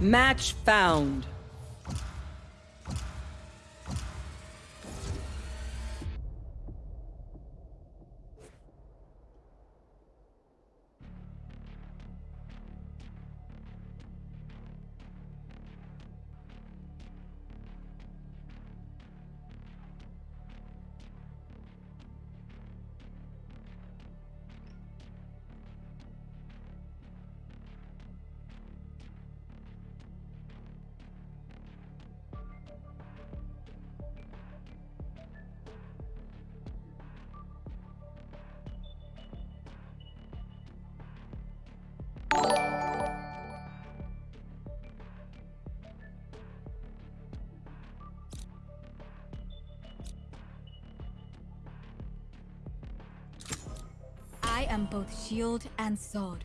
Match found. Both shield and sword.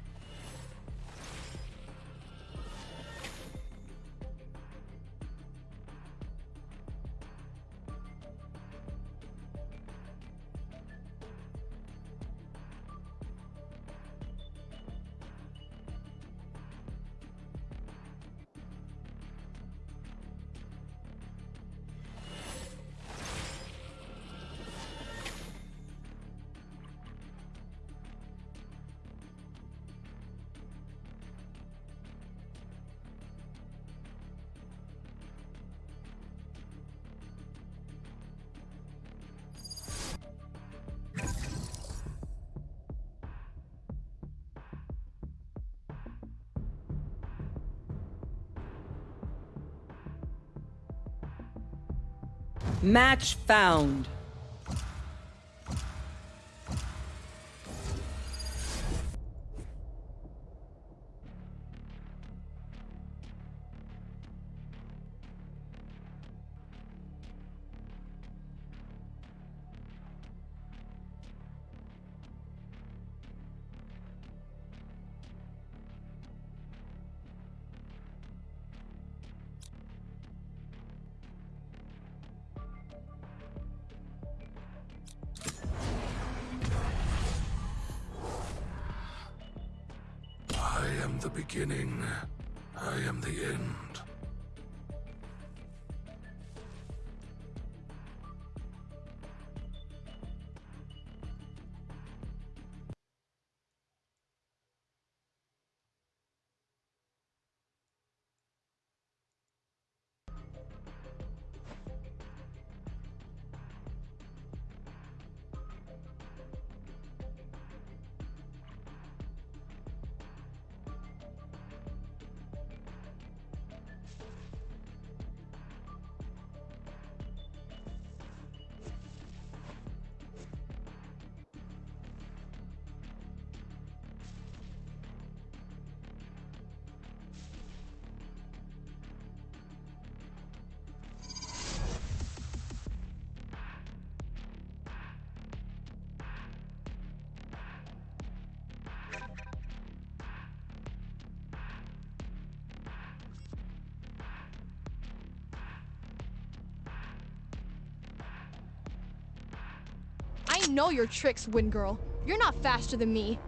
Match found. Know your tricks, Wind Girl. You're not faster than me.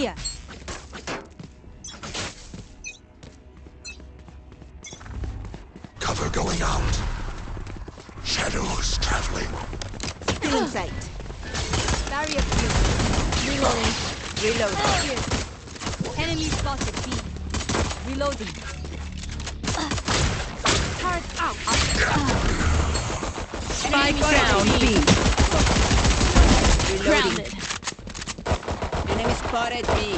Here. Cover going out. Shadows traveling. Still in sight. Barrier field. Reloading. Reloading. Enemy spotted B. Reloading. Turret out. Spike down B. Reloading. Grounded spotted me.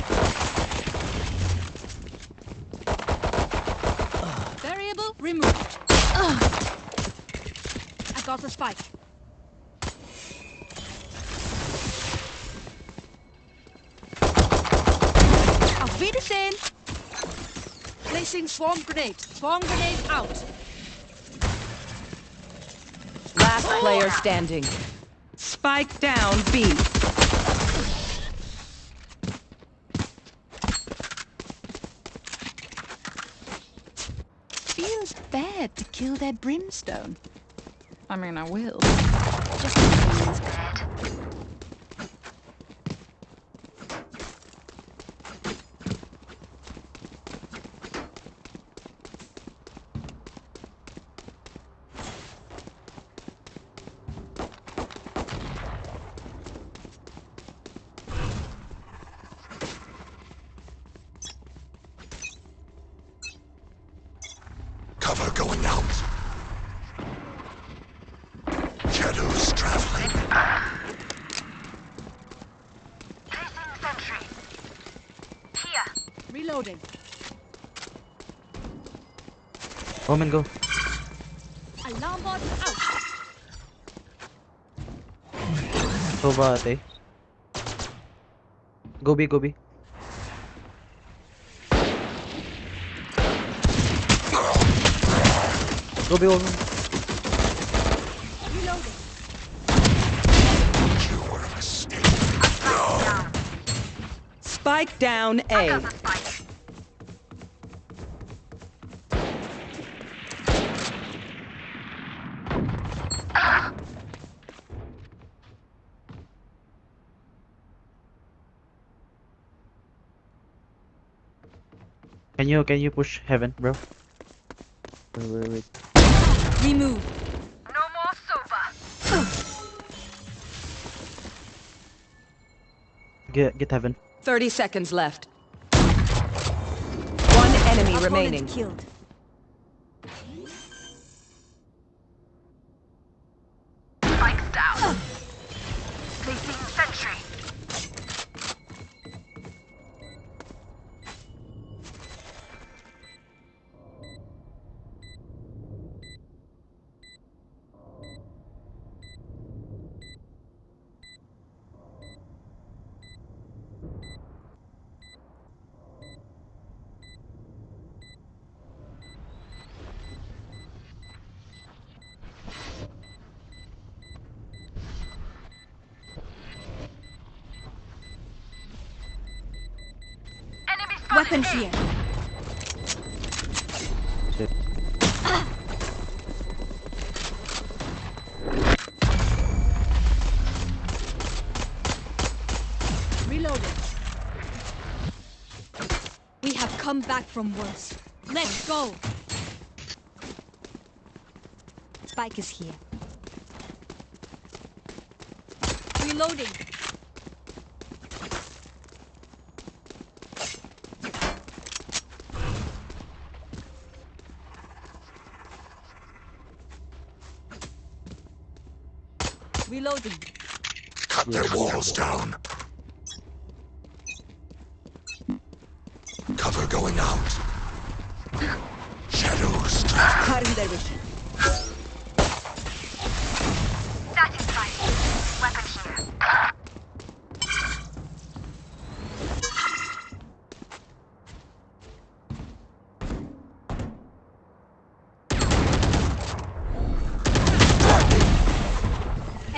Uh. Variable removed. I got the spike. Auf Wiedersehen. Placing swarm grenade. Swarm grenade out. Last player standing. Spike down B. brimstone. I mean, I will. Just feels bad. Cover going out. Shadows traveling. Reloading. Omen, go. Alarm bot out. Sova ate. Go B, go B. Go B, Omen. Reloading. You were a mistake. Spike down A. Can you can you push heaven, bro? Wait, wait, wait. Remove. Get get heaven. 30 seconds left. One enemy Opponent remaining. killed. Back from worse. Let's go. Spike is here. Reloading. Reloading. Cut their walls down.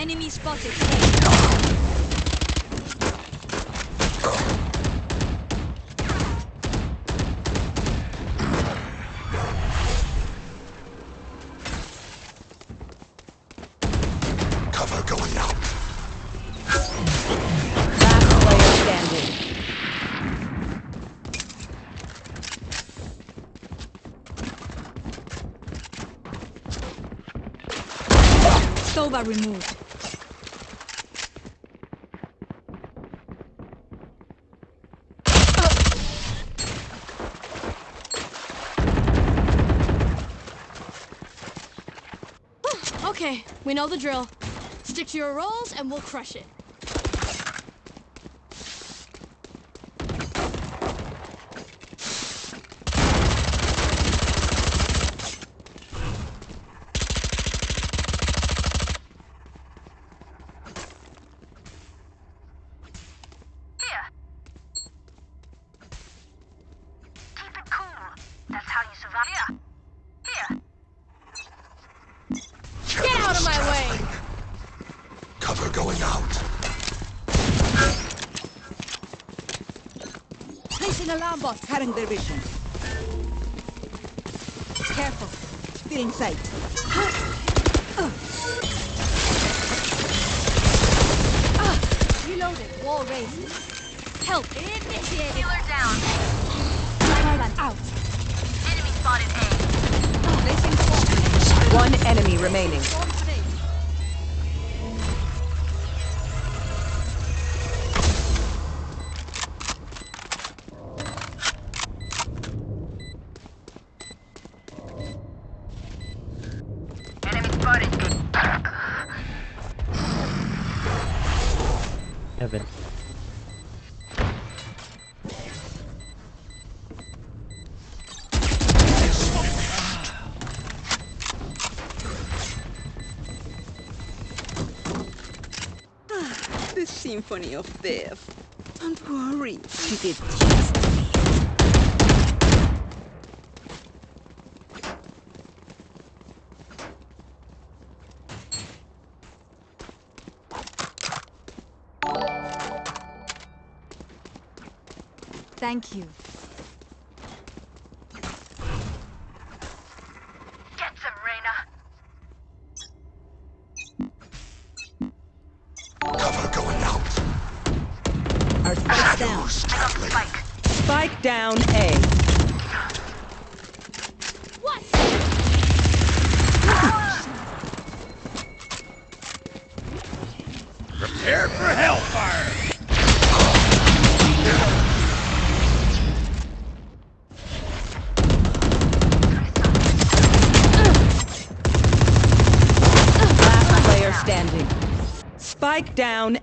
Enemy spotted. Cover going out. Last player standing. Removed. Okay, we know the drill. Stick to your roles and we'll crush it. Cutting their vision. 25th. Don't worry, she did just Thank you.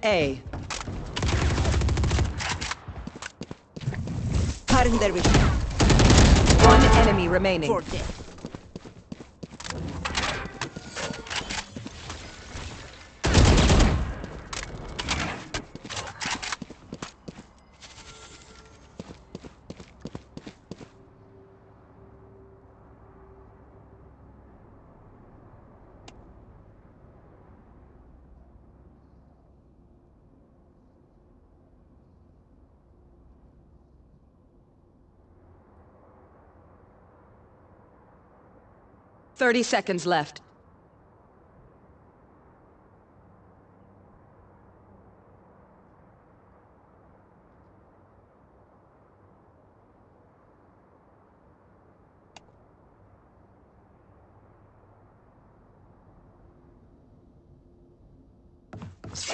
A. Vision. One enemy remaining. For death. Thirty seconds left.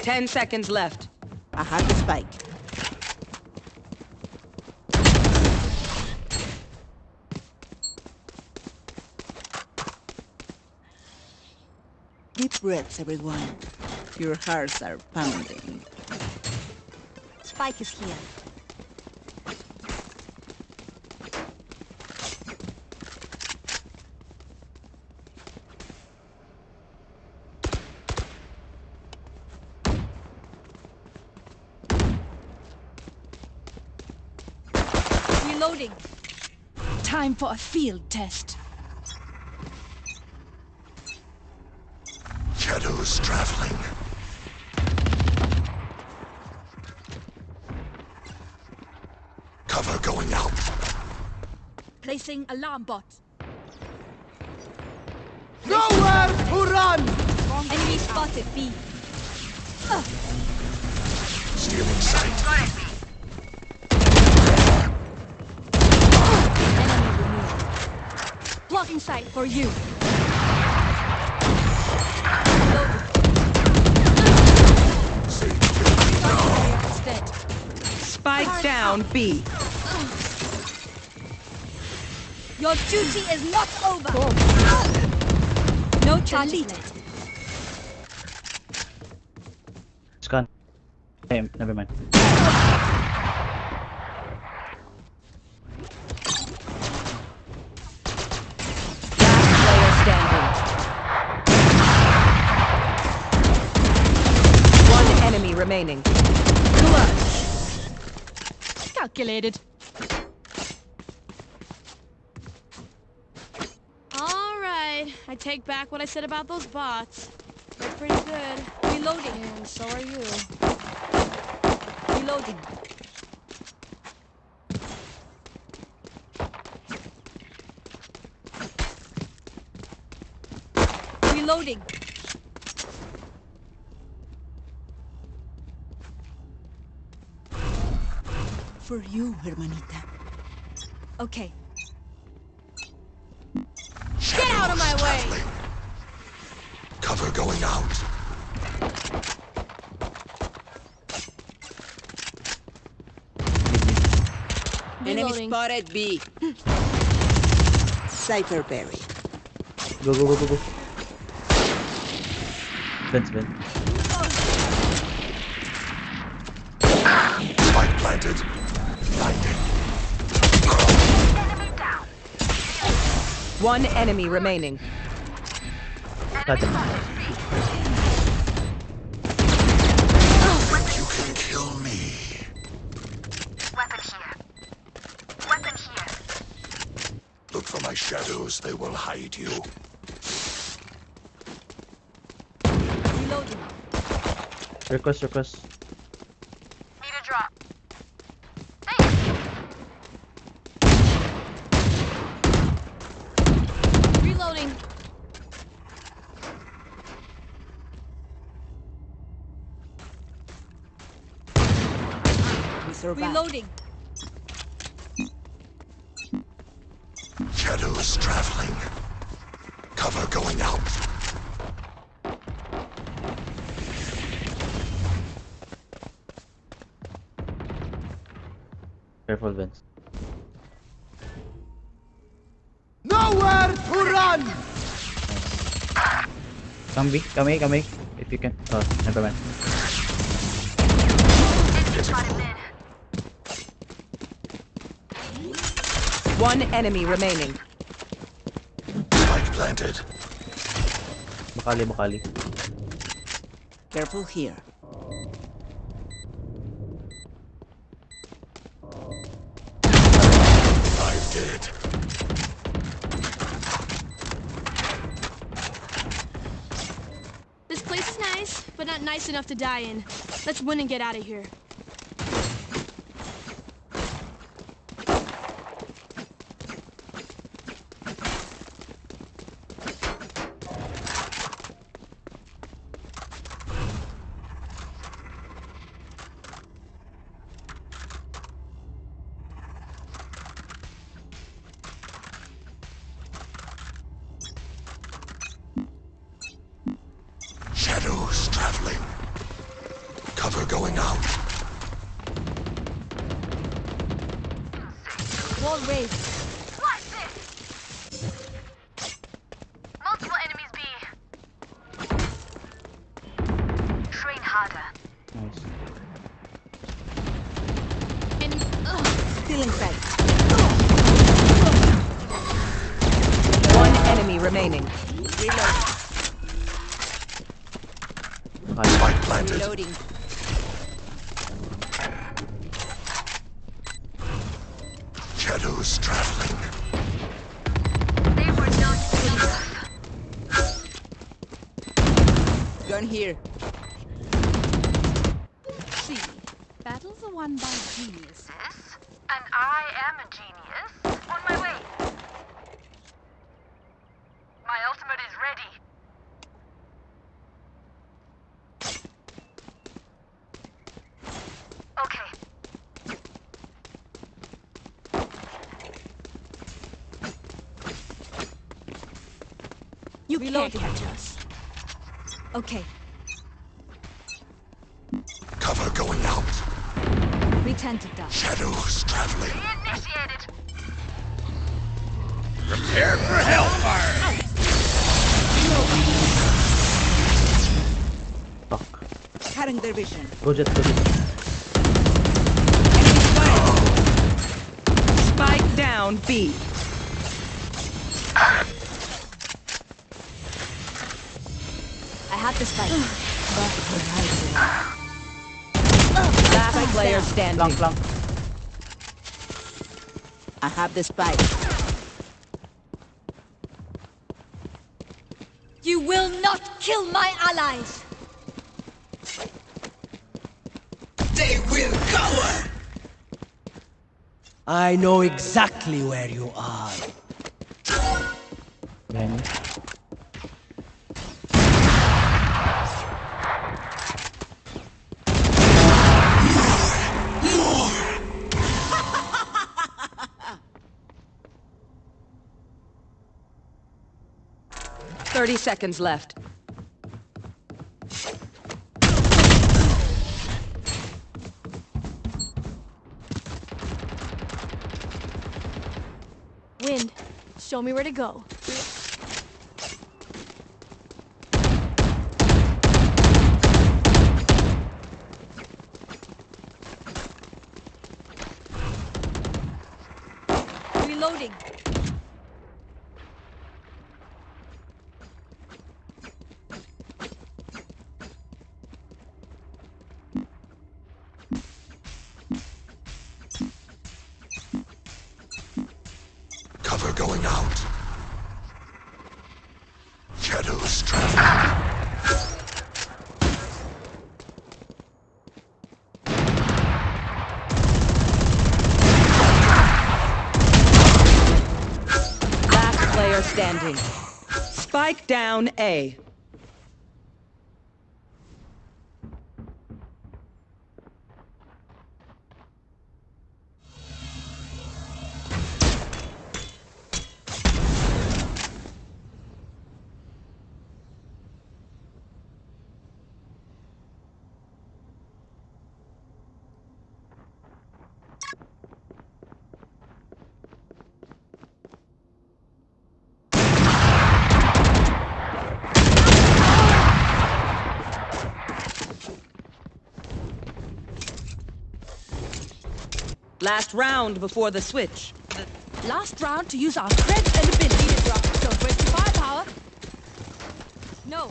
Ten seconds left. I have the spike. Deep breaths, everyone. Your hearts are pounding. Spike is here. Reloading. Time for a field test. Shadows traveling. Cover going out. Placing alarm bot. Nowhere to run! Enemy spotted B. Stealing sight. Enemy removed. Blocking sight for you. Down B. Your duty is not over. No charges left. It's gone. Okay, never mind. Last player standing. One enemy remaining. Clutch. Calculated. All I take back what I said about those bots. They're pretty good. Reloading. And so are you. Reloading. For you, hermanita. Okay. Get out of my way! Traveling. Cover going out. Enemy Reloading. spotted B. Cypher berry. Go, go, go, go, go. Vents, vent. Spike planted. One enemy remaining. Got. You can kill me. Weapon here. Weapon here. Look for my shadows. They will hide you. Reloading. Request, request. Come B, come A, come A. If you can. Oh, never mind. One enemy remaining. Spike planted. Makali, makali. Careful here. To die in. Let's win and get out of here. Still inside. One enemy remaining. Reloading. Makali. Spike planted. Reloading. Shadows traveling. They were not enough. Gun here. See, battles are won by genius. And I am a genius. On my way. My ultimate is ready. Okay. You Reloading. can't catch us. Okay. Cover going out. We tend to die. Shadows traveling. Initiated. Prepare for hellfire! Fuck. Cutting their vision. Go Jett, go Jett. Spike down B. standing. Lang, lang. I have the spike. You will not kill my allies! They will cower! I know exactly where you are. Seconds left. Wind, show me where to go. Standing. Spike down A. Last round before the switch. Last round to use our strength and ability to drop. Don't waste your firepower. No.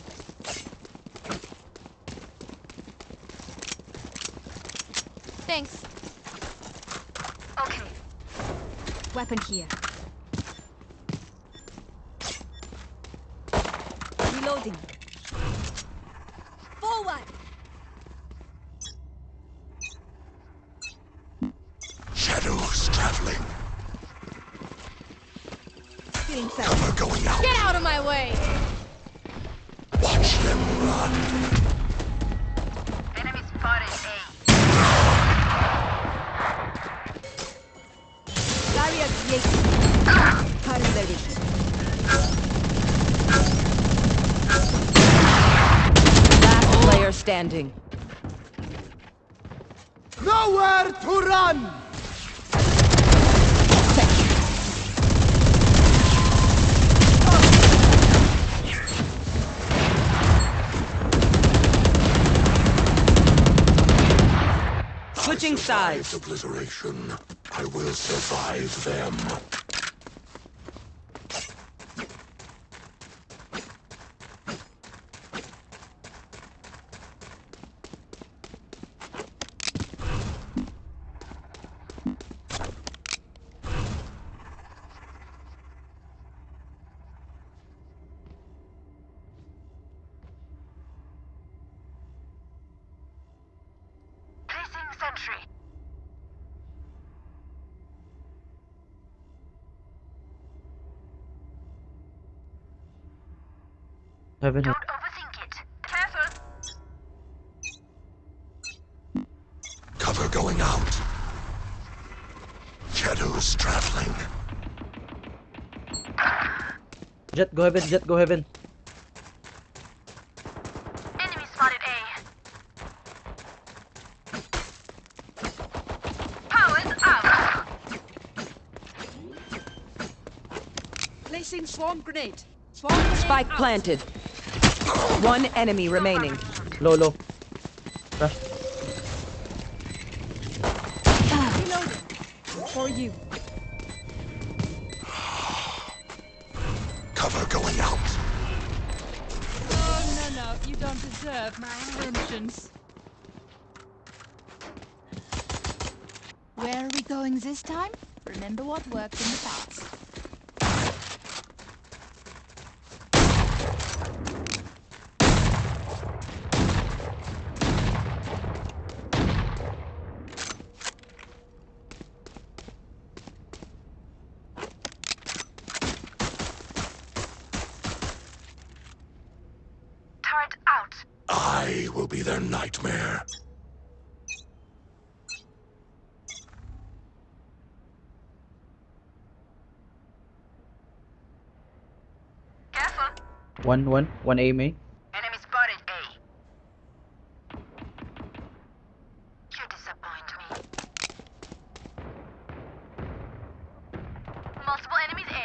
Thanks. Okay. Weapon here. Sides. obliteration. I will survive them. Placing sentry. Heaven. Don't overthink it. Careful. Cover going out. Shadows traveling. Jett, go heaven. Jett, go heaven. Enemy spotted A. Powers out. Placing swarm grenade. Swarm grenade Spike out. planted. One enemy remaining. Low, low. Rush. For you. Cover going out. Oh, no, no. You don't deserve my vengeance. Where are we going this time? Remember what worked in the past. will be their nightmare. Careful. One, one, one A main. Enemy spotted A. You disappoint me. Multiple enemies A.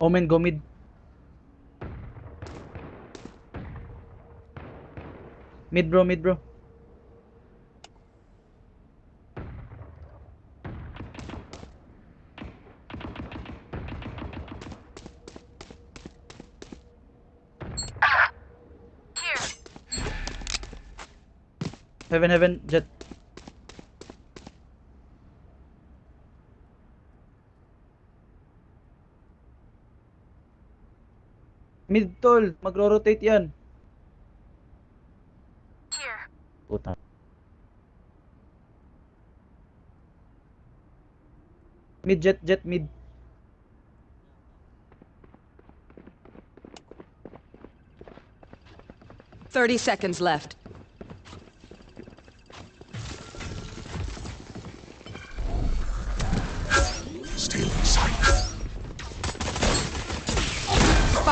Omen, go mid. Mid bro, mid bro. Here. Heaven, heaven, Jett. Mid tol, magro-rotate yan. Here. Puta. Mid Jett, Jett mid. Thirty seconds left.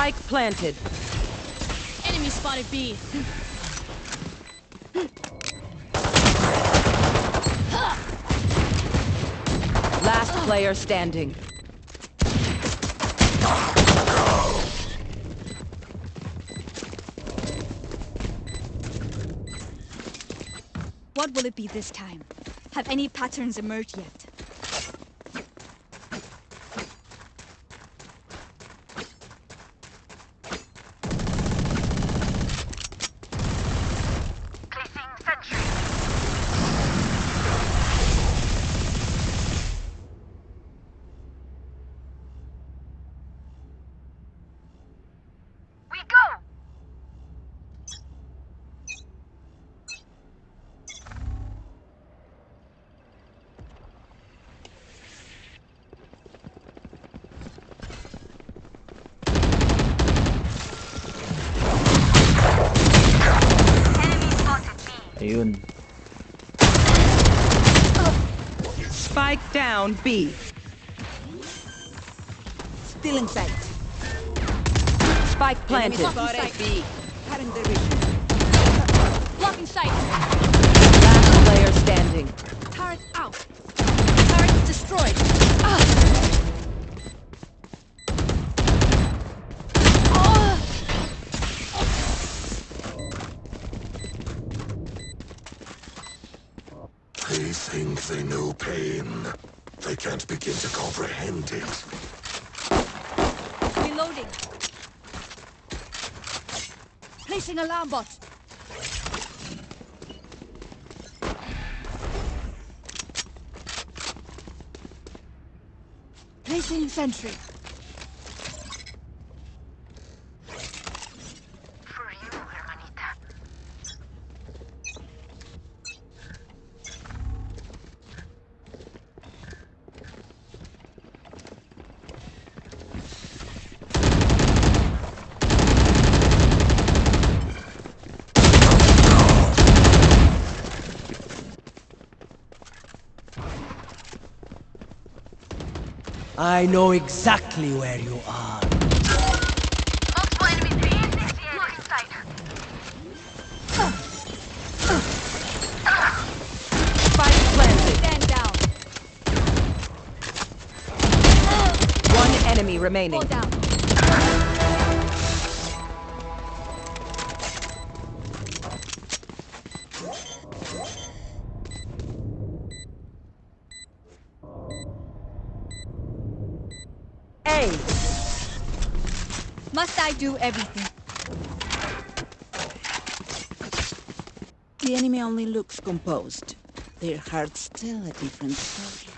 Spike planted. Enemy spotted B. Last player standing. What will it be this time? Have any patterns emerged yet? Down B. Still in sight. Spike planted. Spotted B. Cutting the vision. Blocking sight. Last player standing. Turret out. Turret destroyed. Ah. Ah. They think they know pain. They can't begin to comprehend it. Reloading. Placing alarm bot. Placing sentry. I know exactly where you are. Multiple enemies A. Blocking sight. Spike planted. Stand down. One enemy remaining. Do everything? The enemy only looks composed. Their hearts tell a different story.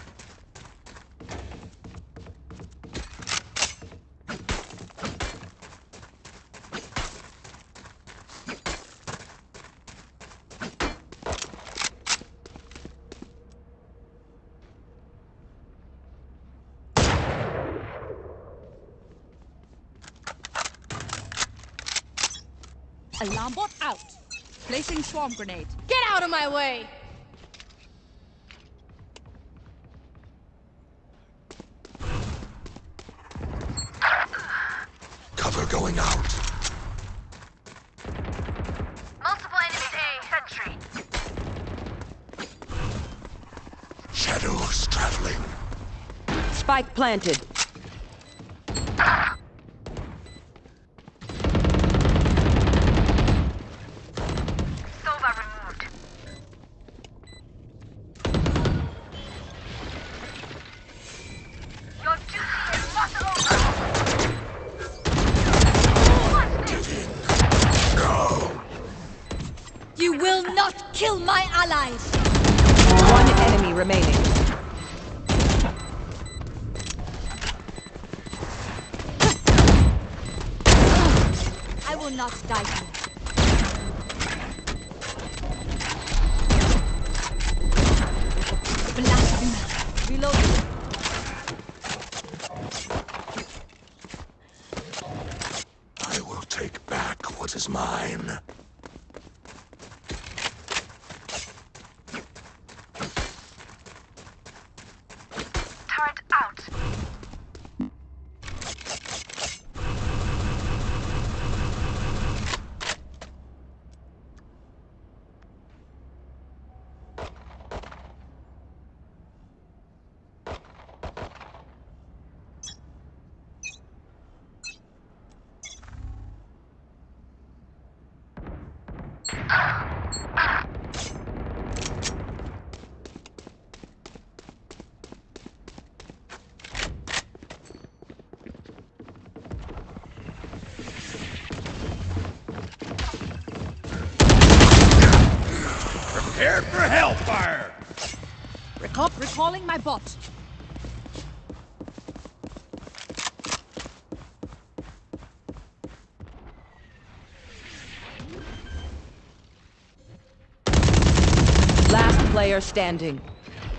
Alarm bot out. Placing swarm grenade. Get out of my way! Cover going out. Multiple enemies A. Sentry. Shadows traveling. Spike planted. My bot. Last player standing.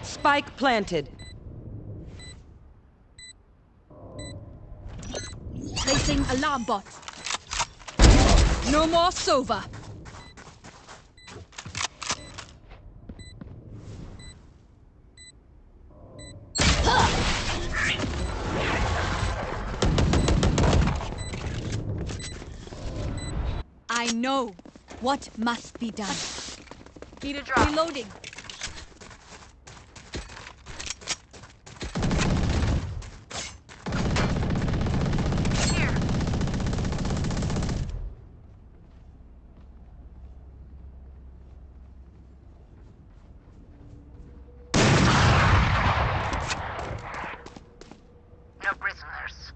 Spike planted. Placing alarm bot. No more Sova. Know what must be done. Need a drop. Reloading. Here. No prisoners.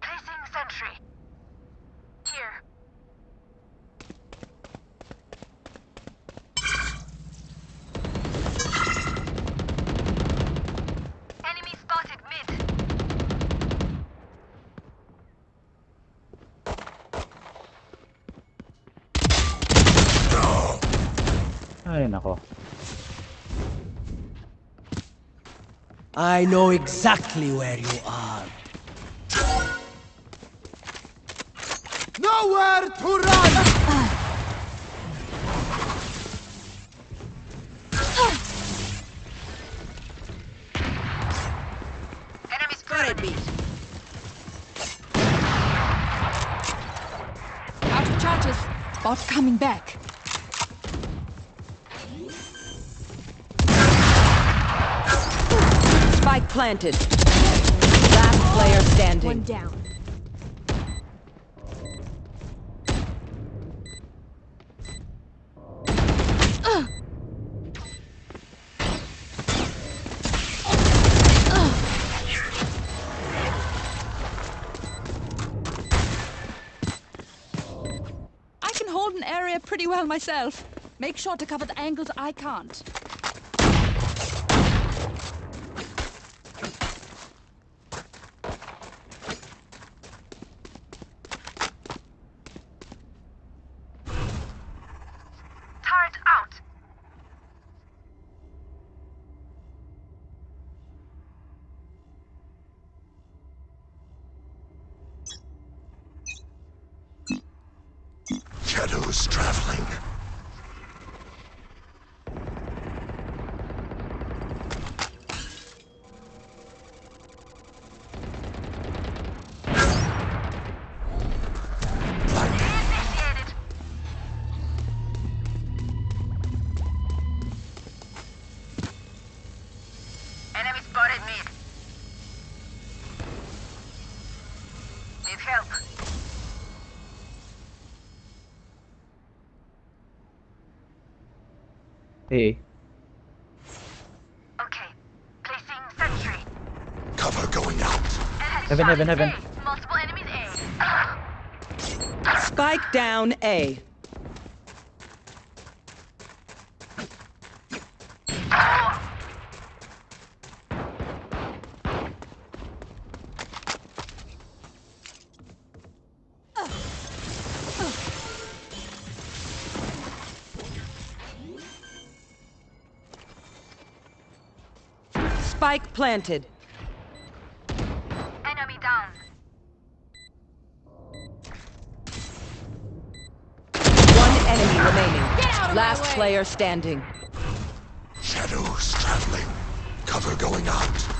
Placing sentry. Here. Enemy spotted mid. Ay, nako. I know exactly where you are. Nowhere to run! Enemy spotted me. Out of charges. Bot coming back. Planted. Last player standing. One down. I can hold an area pretty well myself. Make sure to cover the angles I can't. Heaven, heaven, heaven. Multiple enemies A. Spike down A. Spike planted. player standing. Shadows traveling. Cover going out.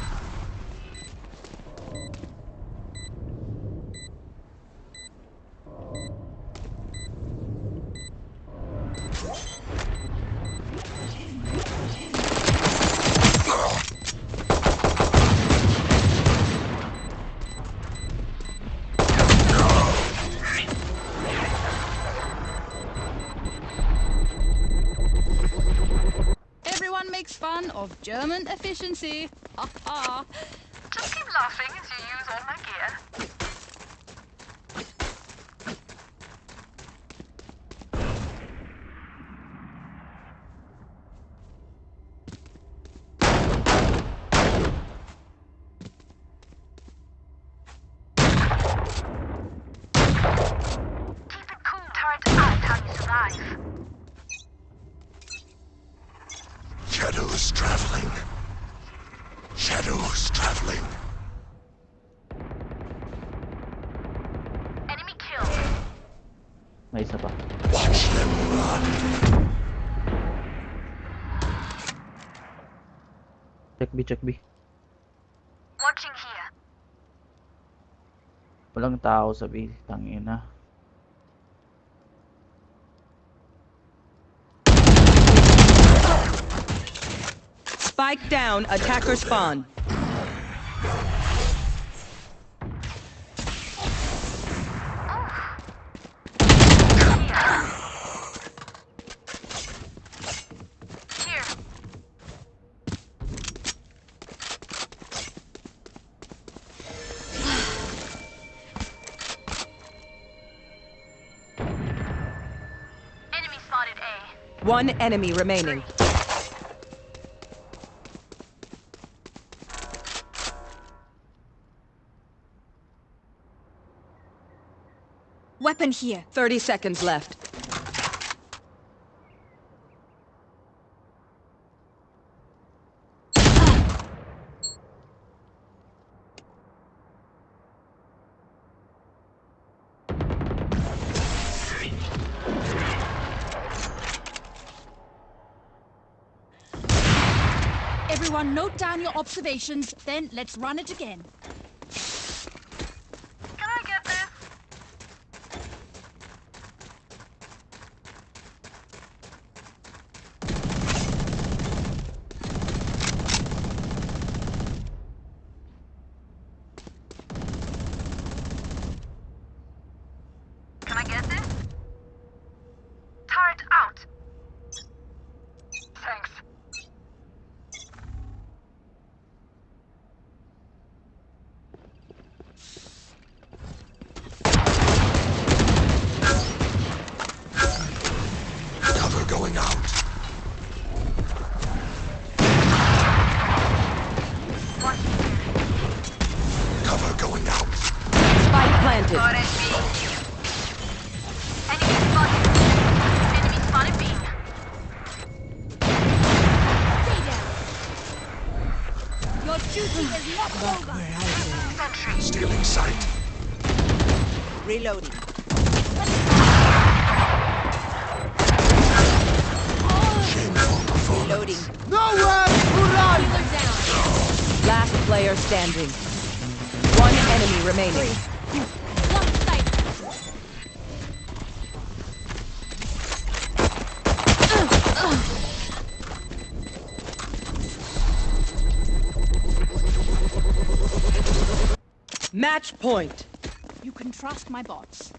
B, check B. Watching here. Walang tao sa B. Tangin. Spike down, attacker spawn. One enemy remaining. Weapon here. 30 seconds left. note down your observations, then let's run it again. Point. You can trust my bots.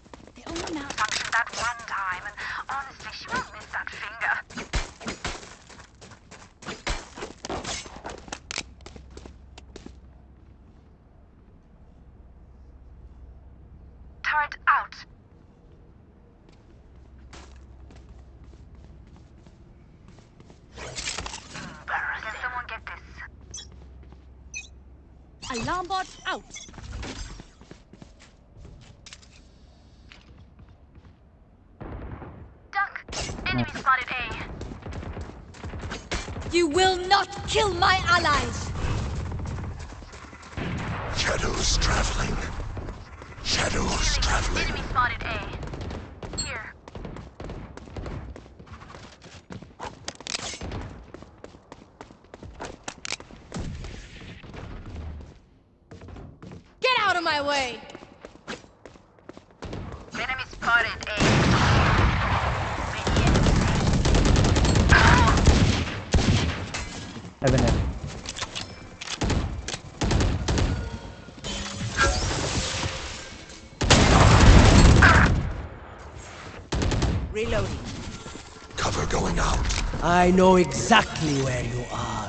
I know exactly where you are.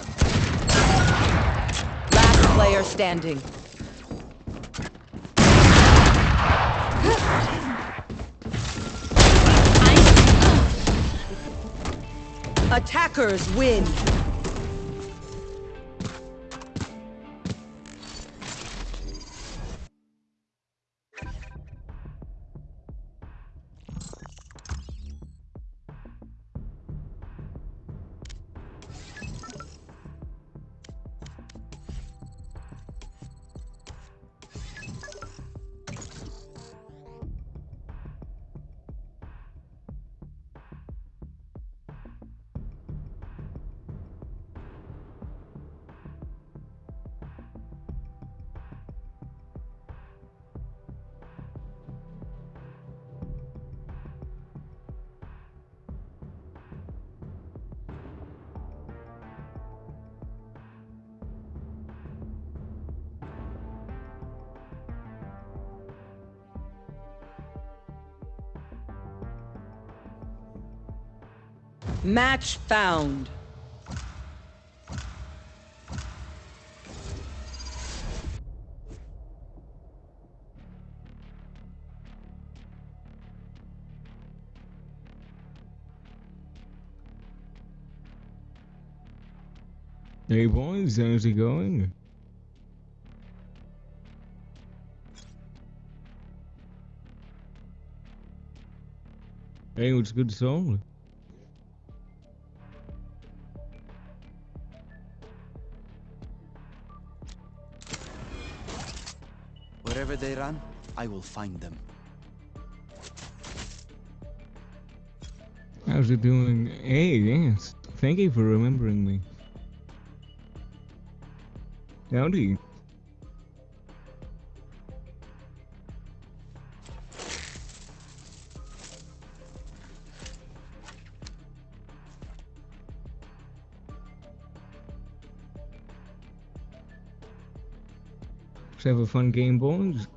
Last player standing. Attackers win. Match found. Hey boys, how's it going? Hey, what's good song? Run, I will find them. How's it doing? Hey, yes. Thank you for remembering me. Howdy. Have a fun game, boys.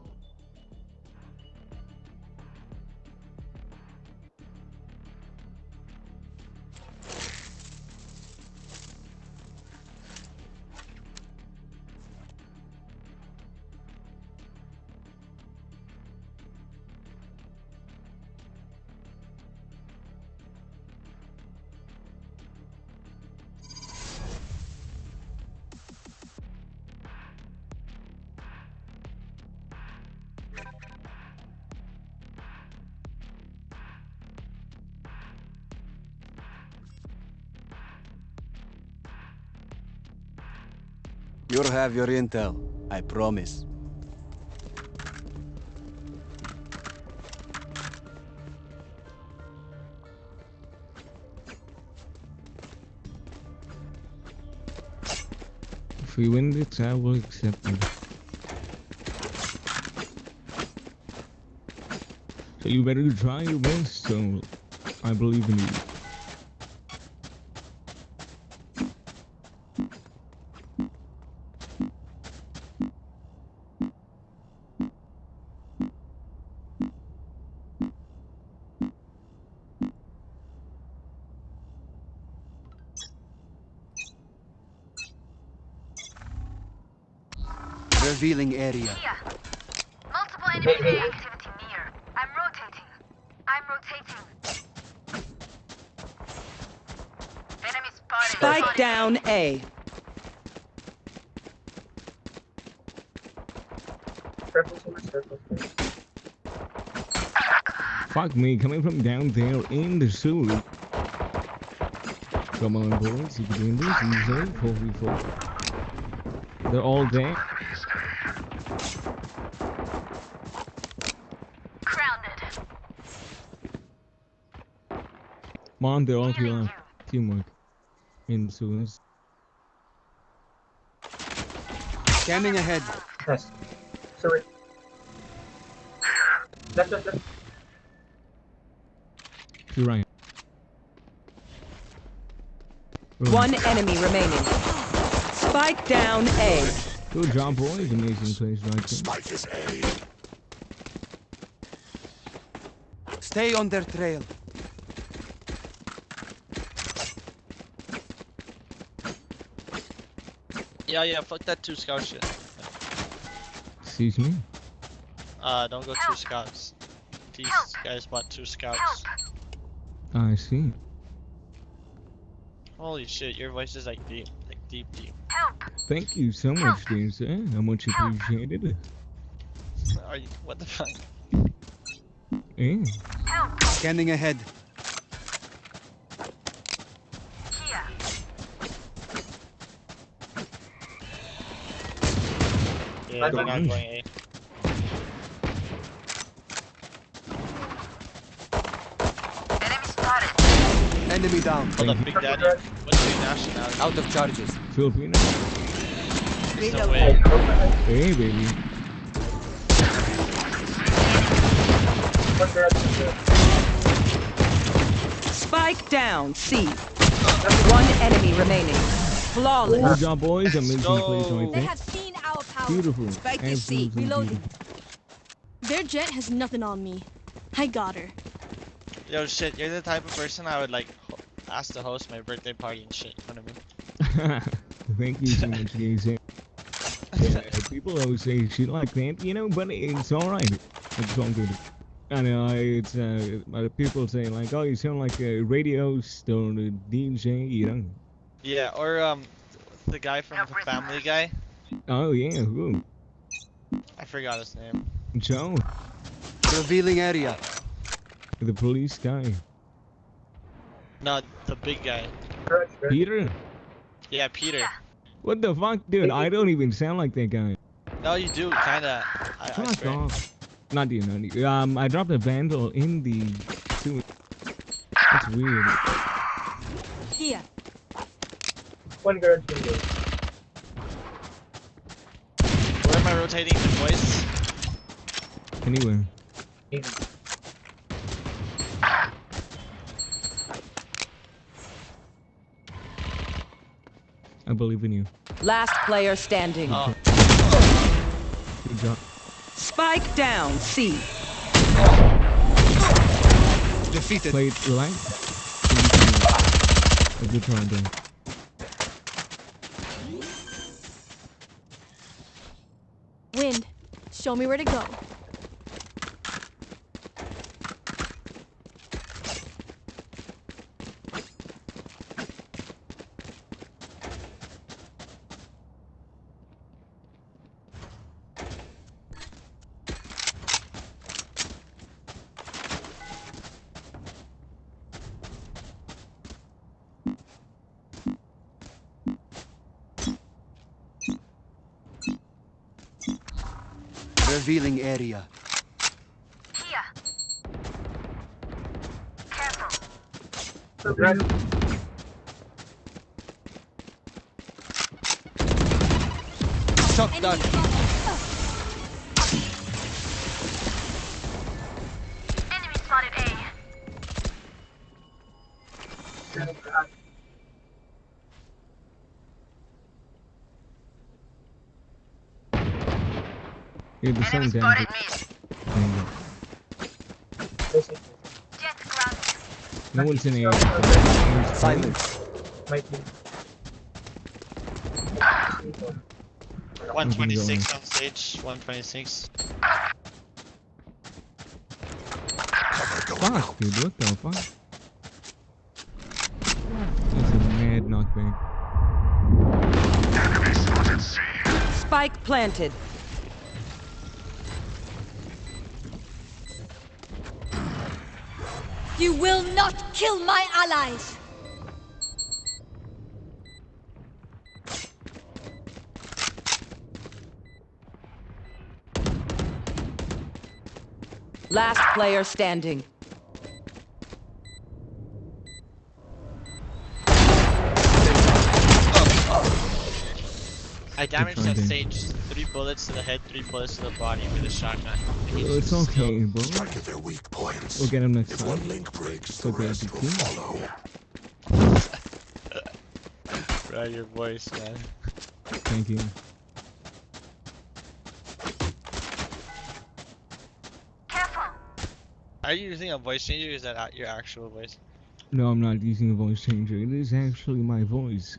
You'll have your intel, I promise. If we win this, I will accept you. So you better try your best, so I believe in you. Fuck me, coming from down there in the sewer. Come on, boys, you can do this. Easy, 4v4. They're all there. Grounded. Come on, they're all team teamwork. In the sewers. Scanning ahead. Nice. Sorry. Left, left, left. To your right. Right. One enemy remaining. Spike down A. Good job, boys. Amazing place right there. Spike is A. Stay on their trail. Yeah, yeah, fuck that two scout shit. Excuse me? Uh, don't go two scouts. These guys bought two scouts. I see. Holy shit, your voice is like deep, like deep, deep. Help. Thank you so much, dear sir. Eh? How much appreciated. Are you, what the fuck? Yeah. Scanning ahead. Here. Yeah, they're not going A. Enemy spotted. Enemy down. Hold up, Big Daddy. What's your nationality? Out of charges. Filipino. There's no way. Hey, baby. Spike down C. One enemy remaining. Flawless. Good job, boys. Amazing go. place right They there. have seen our power. Beautiful. Spike is C. Reloading. beautiful. Their Jett has nothing on me. I got her. Yo, shit, you're the type of person I would like ho- ask to host my birthday party and shit. You know what I mean? Thank you so much, guys. Yeah, people always say shit like that, you know, but it's alright. It's all good. I know, it's, uh, uh, people say like, oh, you sound like a radio star DJ, you know. Yeah, or um, the guy from the Family Guy. Oh, yeah, who? I forgot his name. Joe, Revealing area. the police guy. No, the big guy. Peter? Yeah, Peter. What the fuck, dude? I don't even sound like that guy. No, you do, kinda. I, I Fuck swear. off. Not you, not you. Um, I dropped a vandal in the sewer. That's weird. Here. One guard window. Where am I rotating the voice? Anyway. I believe in you. Last player standing. Oh, Good job. Spike down C. Defeated. Play it relax. A good try, Dan. Wind, show me where to go. Revealing area. Here. Careful. Shock Enemy dart. Yeah, the sound down. Spotted mid. Jett grounded. No one's in A. Silence. Might be. 126 on stage. 126. Fuck, dude, what the fuck? That's a mad knockback. Spike planted. You will not kill my allies! Last player standing. I damaged that finding. stage. Three bullets to the head, three bullets to the body with a shotgun. And Well, it's okay, bro. Strike at their weak points. We'll get him next If time. one link breaks, It's the okay, rest it's will follow. Bro, your voice, man. Thank you. Careful. Are you using a voice changer? Or is that your actual voice? No, I'm not using a voice changer. It is actually my voice.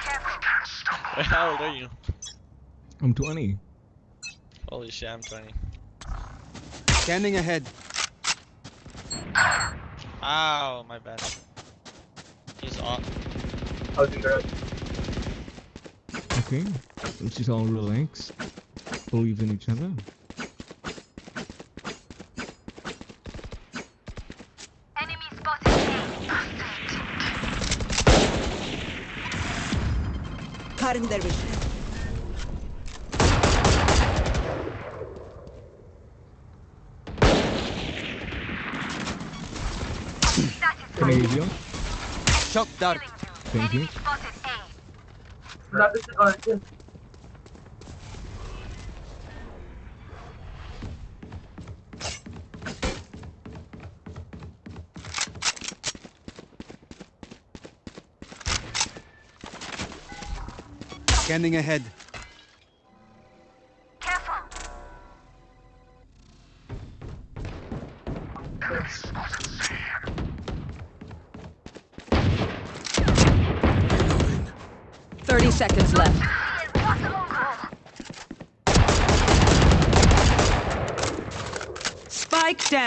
How old are you? I'm 20. Holy shit, I'm 20. Scanning ahead. Ow, my bad. He's off. Housing garage. Okay, let's just all relax. Believe in each other. Enemy spotted A. Cutting their vision. There you go. Shock dart. Thank you. Spotted A. Not this yeah. Scanning ahead.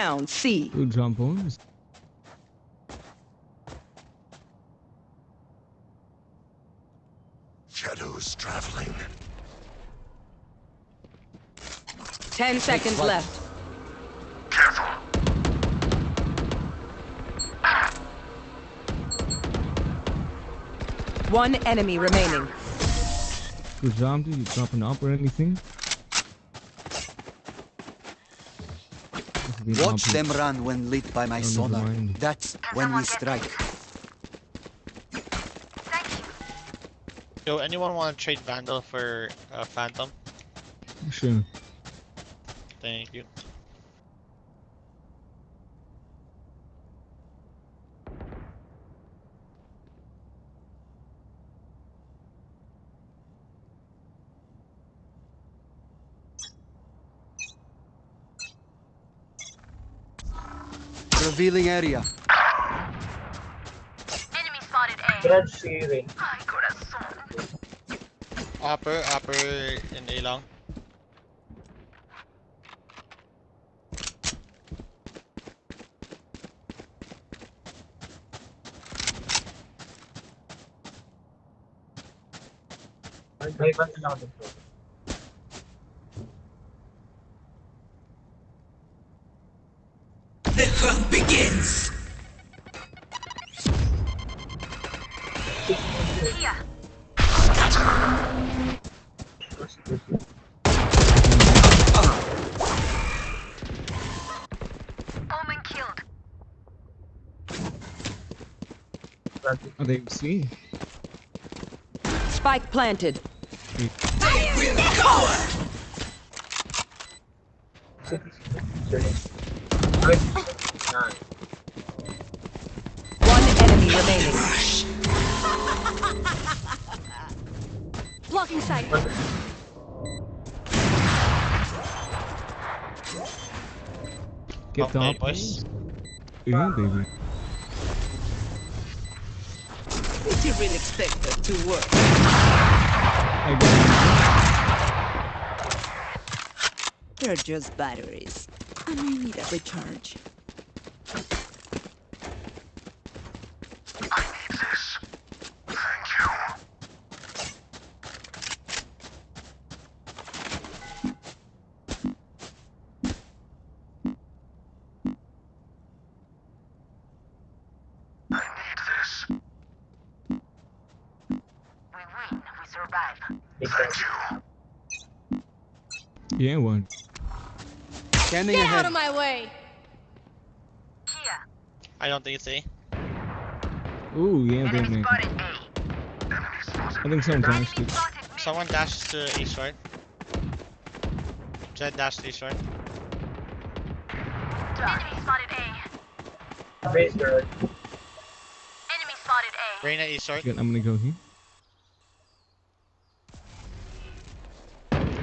Spike down. C. Good job, boys. Shadows traveling. Ten seconds left. One enemy remaining. Good job, dude. You dropping up or anything? This is Watch them run when lit by my never sonar. That's when we strike. Yo, anyone want to trade Vandal for uh, Phantom? Sure. Thank you. Revealing area. Enemy spotted A. Garage saving. Ay, corazón. Upper, upper, in A long. May basta na ako dito. Are they C? Spike planted. One enemy remaining. Blocking sight. Get Okay, the up. boys. Yeah, baby. Really expect that to work? I They're just batteries. And I need a recharge. We win, we survive. Yeah, one. Scanning Get out ahead. of my way! Here, I don't think it's A. Ooh, yeah, enemy baby. spotted A. I think someone dashed it. Spotted mid. Someone dashed to A short. Jett dashed A short. Enemy spotted A. Raise Enemy spotted A. Reyna A short. Good, I'm gonna go here.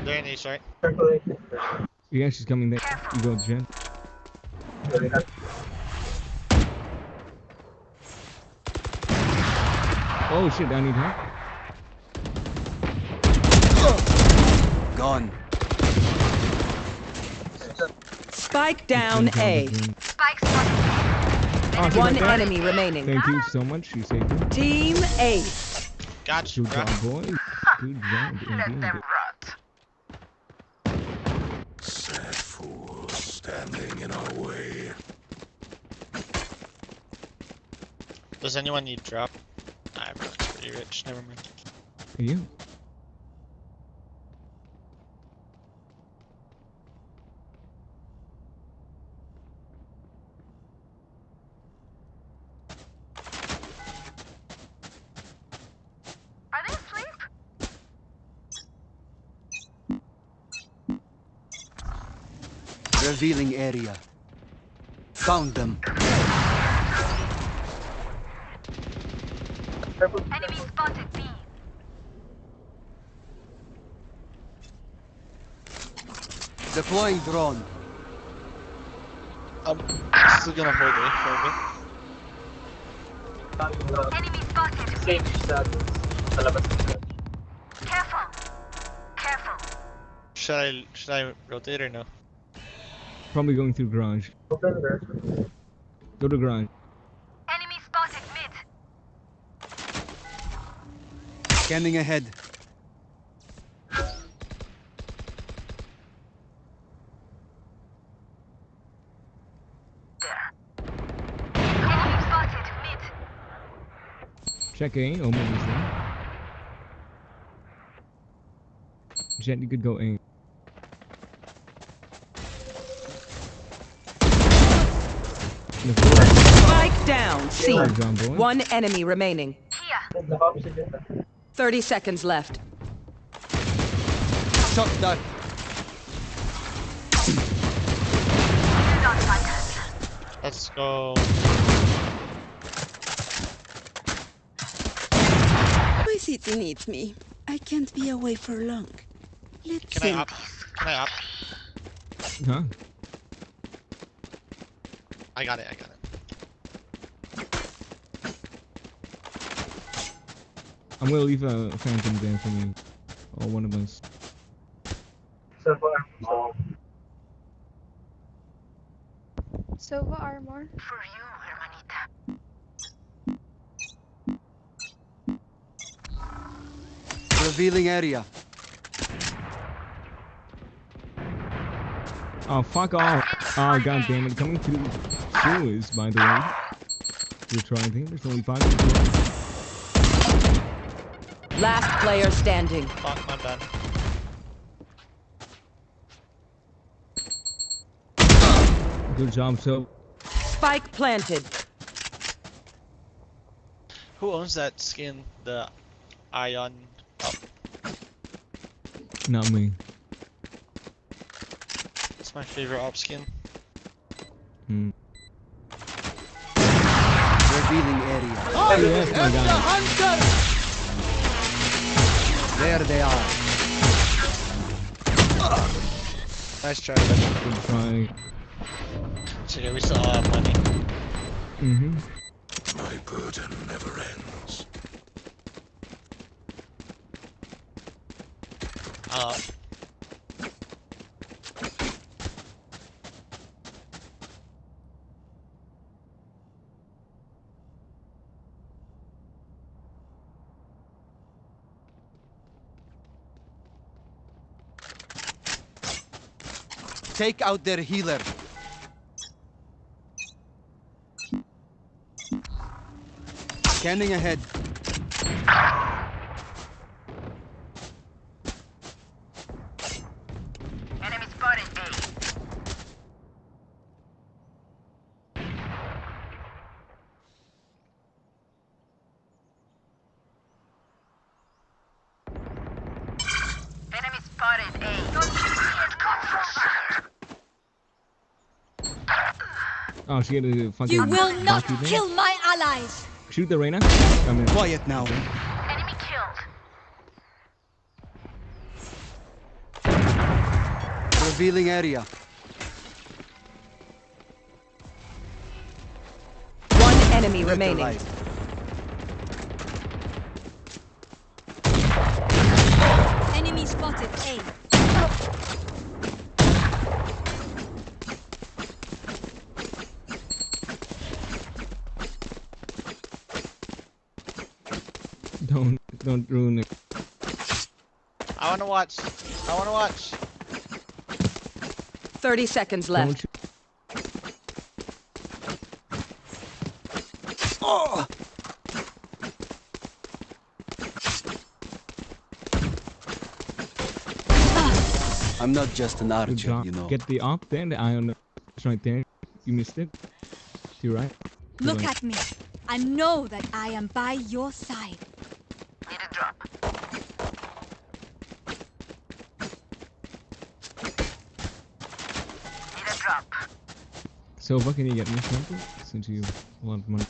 They're in A short. Yeah, she's coming there. You go, Jen. Oh shit, I need help. Gone. Spike down A. Spike spotted Oh, she's One right there. enemy remaining. Thank you so much. You saved me. Team Ace. Got you, Good bro. job, boys. Good job, Let indeed. them rot. Sad fools standing in our way. Does anyone need drop? Nah, everyone's pretty rich. Never mind. Yeah. Are they asleep? Revealing area. Found them. Enemy spotted B. Deploying drone. I'm still gonna hold A for a bit. Enemy spotted. Safe sa sa labas. Careful. Careful. Should I should I rotate or no? Probably going through garage. Go to garage. Enemy spotted mid. Scanning ahead. Enemy spotted mid. Check A. Omen is there. Jett, you could go A. The. Spike down C. Good job, boys. One enemy remaining. Here. The opposite dyan. 30 seconds left. Shot that. You don't like us. Let's go. My city needs me. I can't be away for long. Let's Can see. I up? Can I up? Huh? I got it. I got it. I'm gonna leave uh, a phantom there for me. Or one of us. So far. Oh. Silva armor. For you, hermanita. Revealing area. Oh, fuck off. Oh, god damn it. Coming through sewers, by the way. We're trying to There's only five people. Last player standing. Fuck my bad. Good job, so. Spike planted. Who owns that skin? The Ion Not me. It's my favorite op skin. Hmm. Revealing area. Oh, yes, my God. Hunter! There they are. Nice try. Good try. So yeah, we still have money. Mm-hmm. My burden never ends. Uh, Take out their healer. Scanning ahead. Enemy spotted A. Enemy spotted A. Don't you see it? Oh, she had a fucking. You will not hockey thing. kill my allies! Shoot the Reyna. Come in. Quiet now. Enemy killed. Revealing area. One enemy remaining. Enemy spotted A. Don't don't ruin it. I wanna watch. I wanna watch. 30 seconds left. shoot. Oh! I'm not just an Good archer, you know. Get the op there. The eye on the. It's right there. You missed it. To your right. To Look right. at me. I know that I am by your side. Need a drop. Need a drop. So what can you get me something? Since you want money.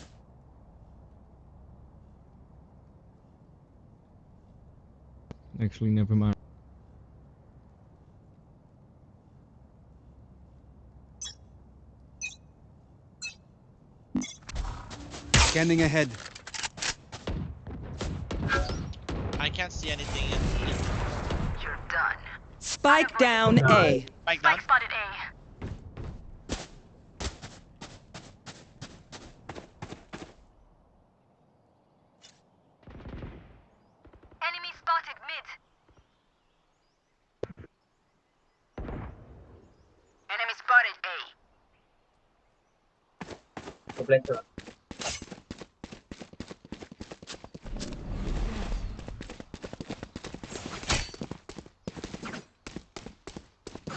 Actually, never mind. Scanning ahead. I can't see anything in. in You're done. Spike down A. Spike down. Spike spotted A. Enemy spotted mid. Enemy spotted A. Completo.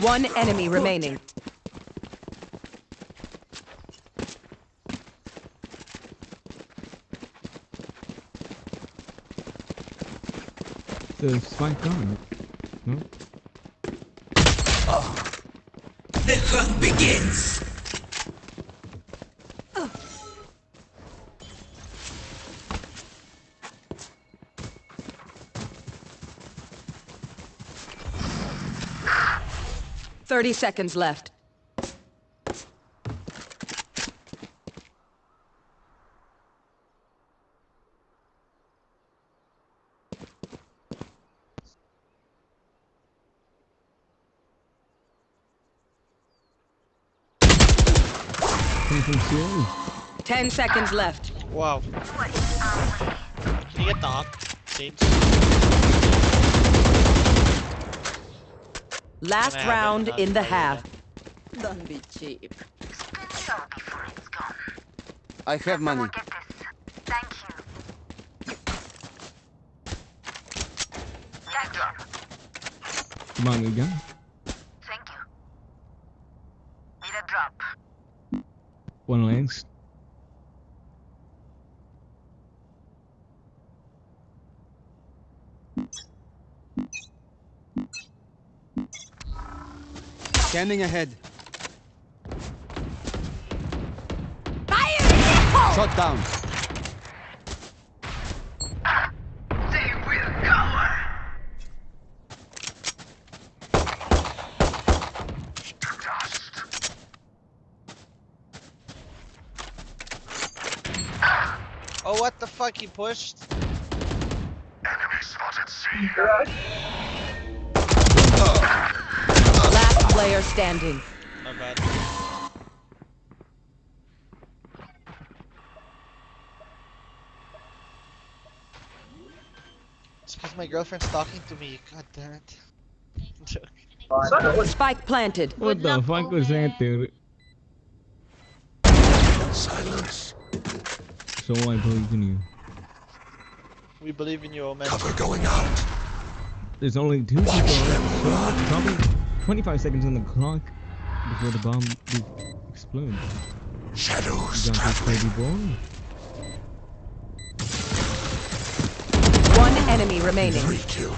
One enemy remaining. The spike gone. No. The hunt begins! Thirty seconds left. Coming from zero. Ten seconds left. Wow. Can you get the op? Last Can I have it? round in the half. Don't be cheap. Spin slow before it's gone. I have money. Someone get this. Thank you. Money a drop. Come on, we got. Thank you. Need a drop. One lens. Scanning ahead. Fire in! Shot down. They will cower. Oh, what the fuck? He pushed? Enemy spotted C. Last oh. Player standing. My bad. It's because my girlfriend's talking to me. God damn it. Joke. Spike planted. What the fuck was that, dude? Silence. So I believe in you. we believe in you, old man. Cover going out. There's only two people left. So probably 25 seconds on the clock before the bomb explodes. Shadows Jump this traveling. baby boy. One enemy remaining. Three kill.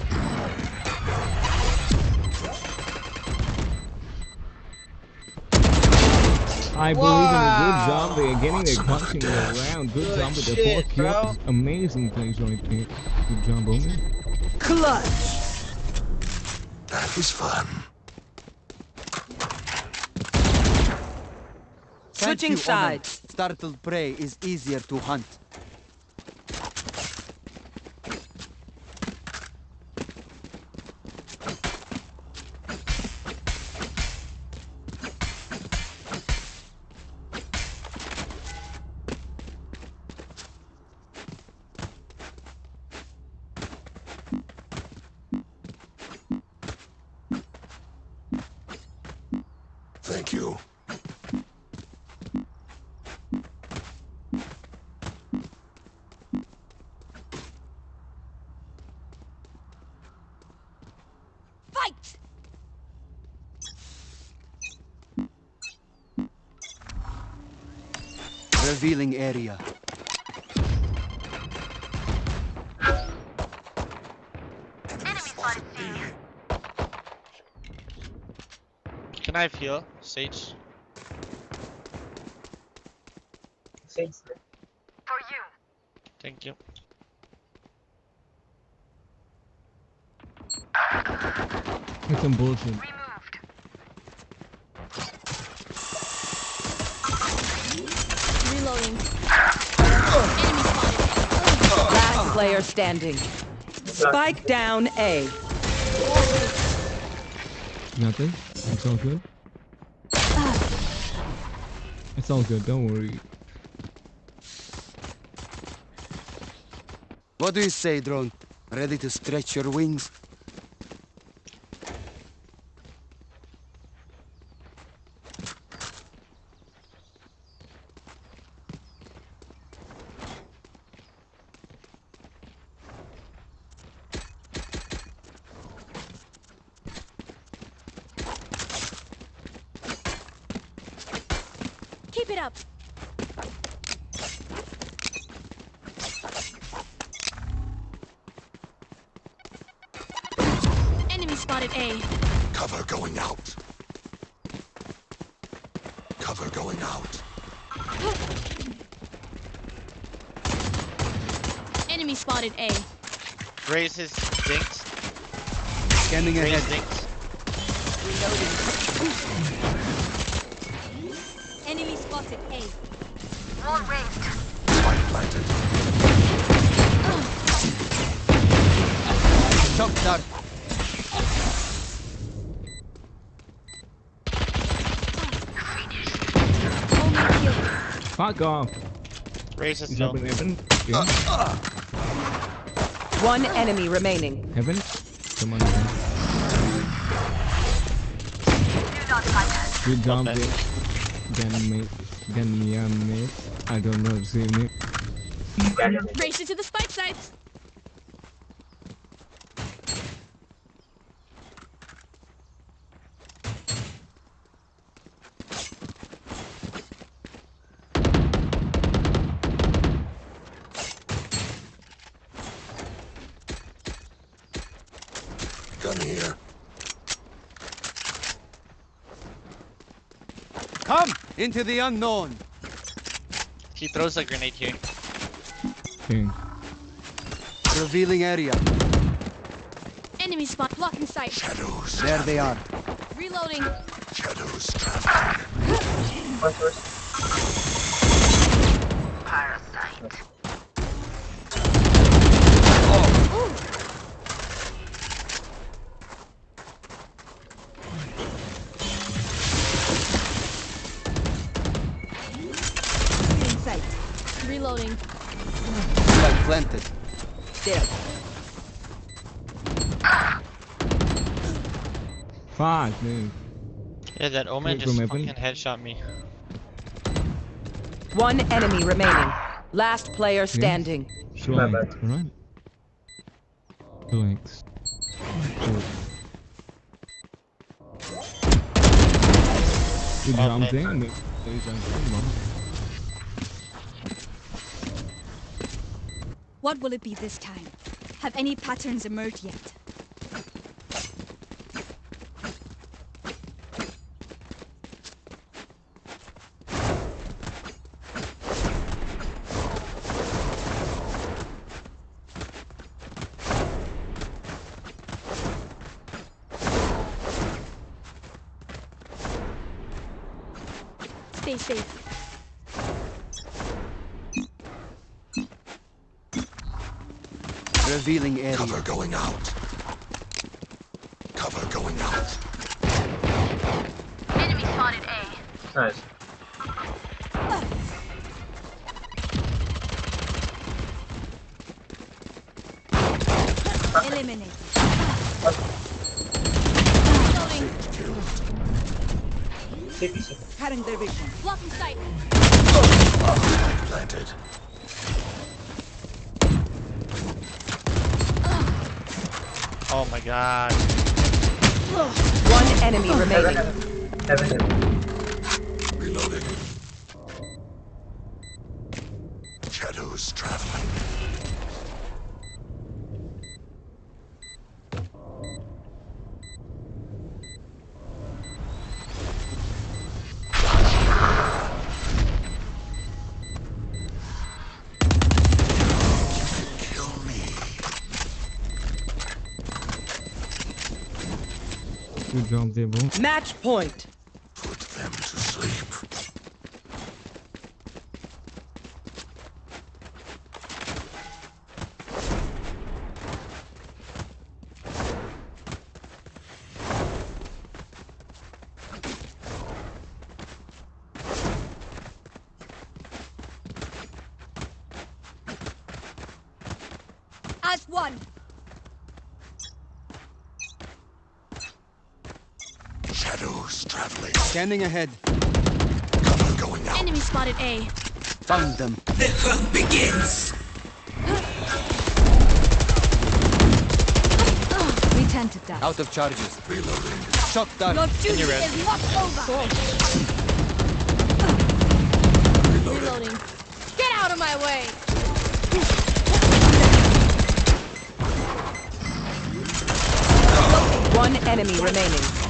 I believe in a good job there, getting their punching around. Good, Good job with the shit, four bro. kills. Amazing plays right there. Good job, Omen. Clutch. That was fun. Switching you, sides. Startled prey is easier to hunt. Thank you. Fight! Revealing area. Enemy spotted C. Can I have heal? Sage? Sage For you. Thank you. That's some bullshit. Player standing. Spike down A. Nothing? It's all good? It's all good, don't worry. What do you say, drone? Ready to stretch your wings? Fuck off. Raise his Is low. up in heaven? Yeah. One enemy remaining. Heaven? Come on, heaven. Do not fight us. Good job, Okay. there. Gan mate. Gan yeah, mate. I don't know how to say it. Race it to the spike sites. Gun here. Come into the unknown. He throws a grenade here. Okay. Revealing area. Enemy spot blocking sight. Shadows. There they are. Reloading. Shadows traveling. Planted. There. Fuck, dude. Yeah, that Omen Wait, just from fucking headshot me. One enemy remaining. Last player standing. Relax, bad. alright? Relax. Chill. Good job, man. Dan. Good job, Dan. What will it be this time? Have any patterns emerged yet? Stay safe. Revealing area. Cover going out. God. One enemy remaining. Heaven, heaven. There, bro. Match point. Put them to sleep. As one. Shadows traveling. Scanning ahead. Cover going out. Enemy spotted A. Found them. The hunt begins. We tend to die. Out of charges. Reloading. Shot down. Your duty You're is not over. Reloading. Get out of my way. One enemy remaining.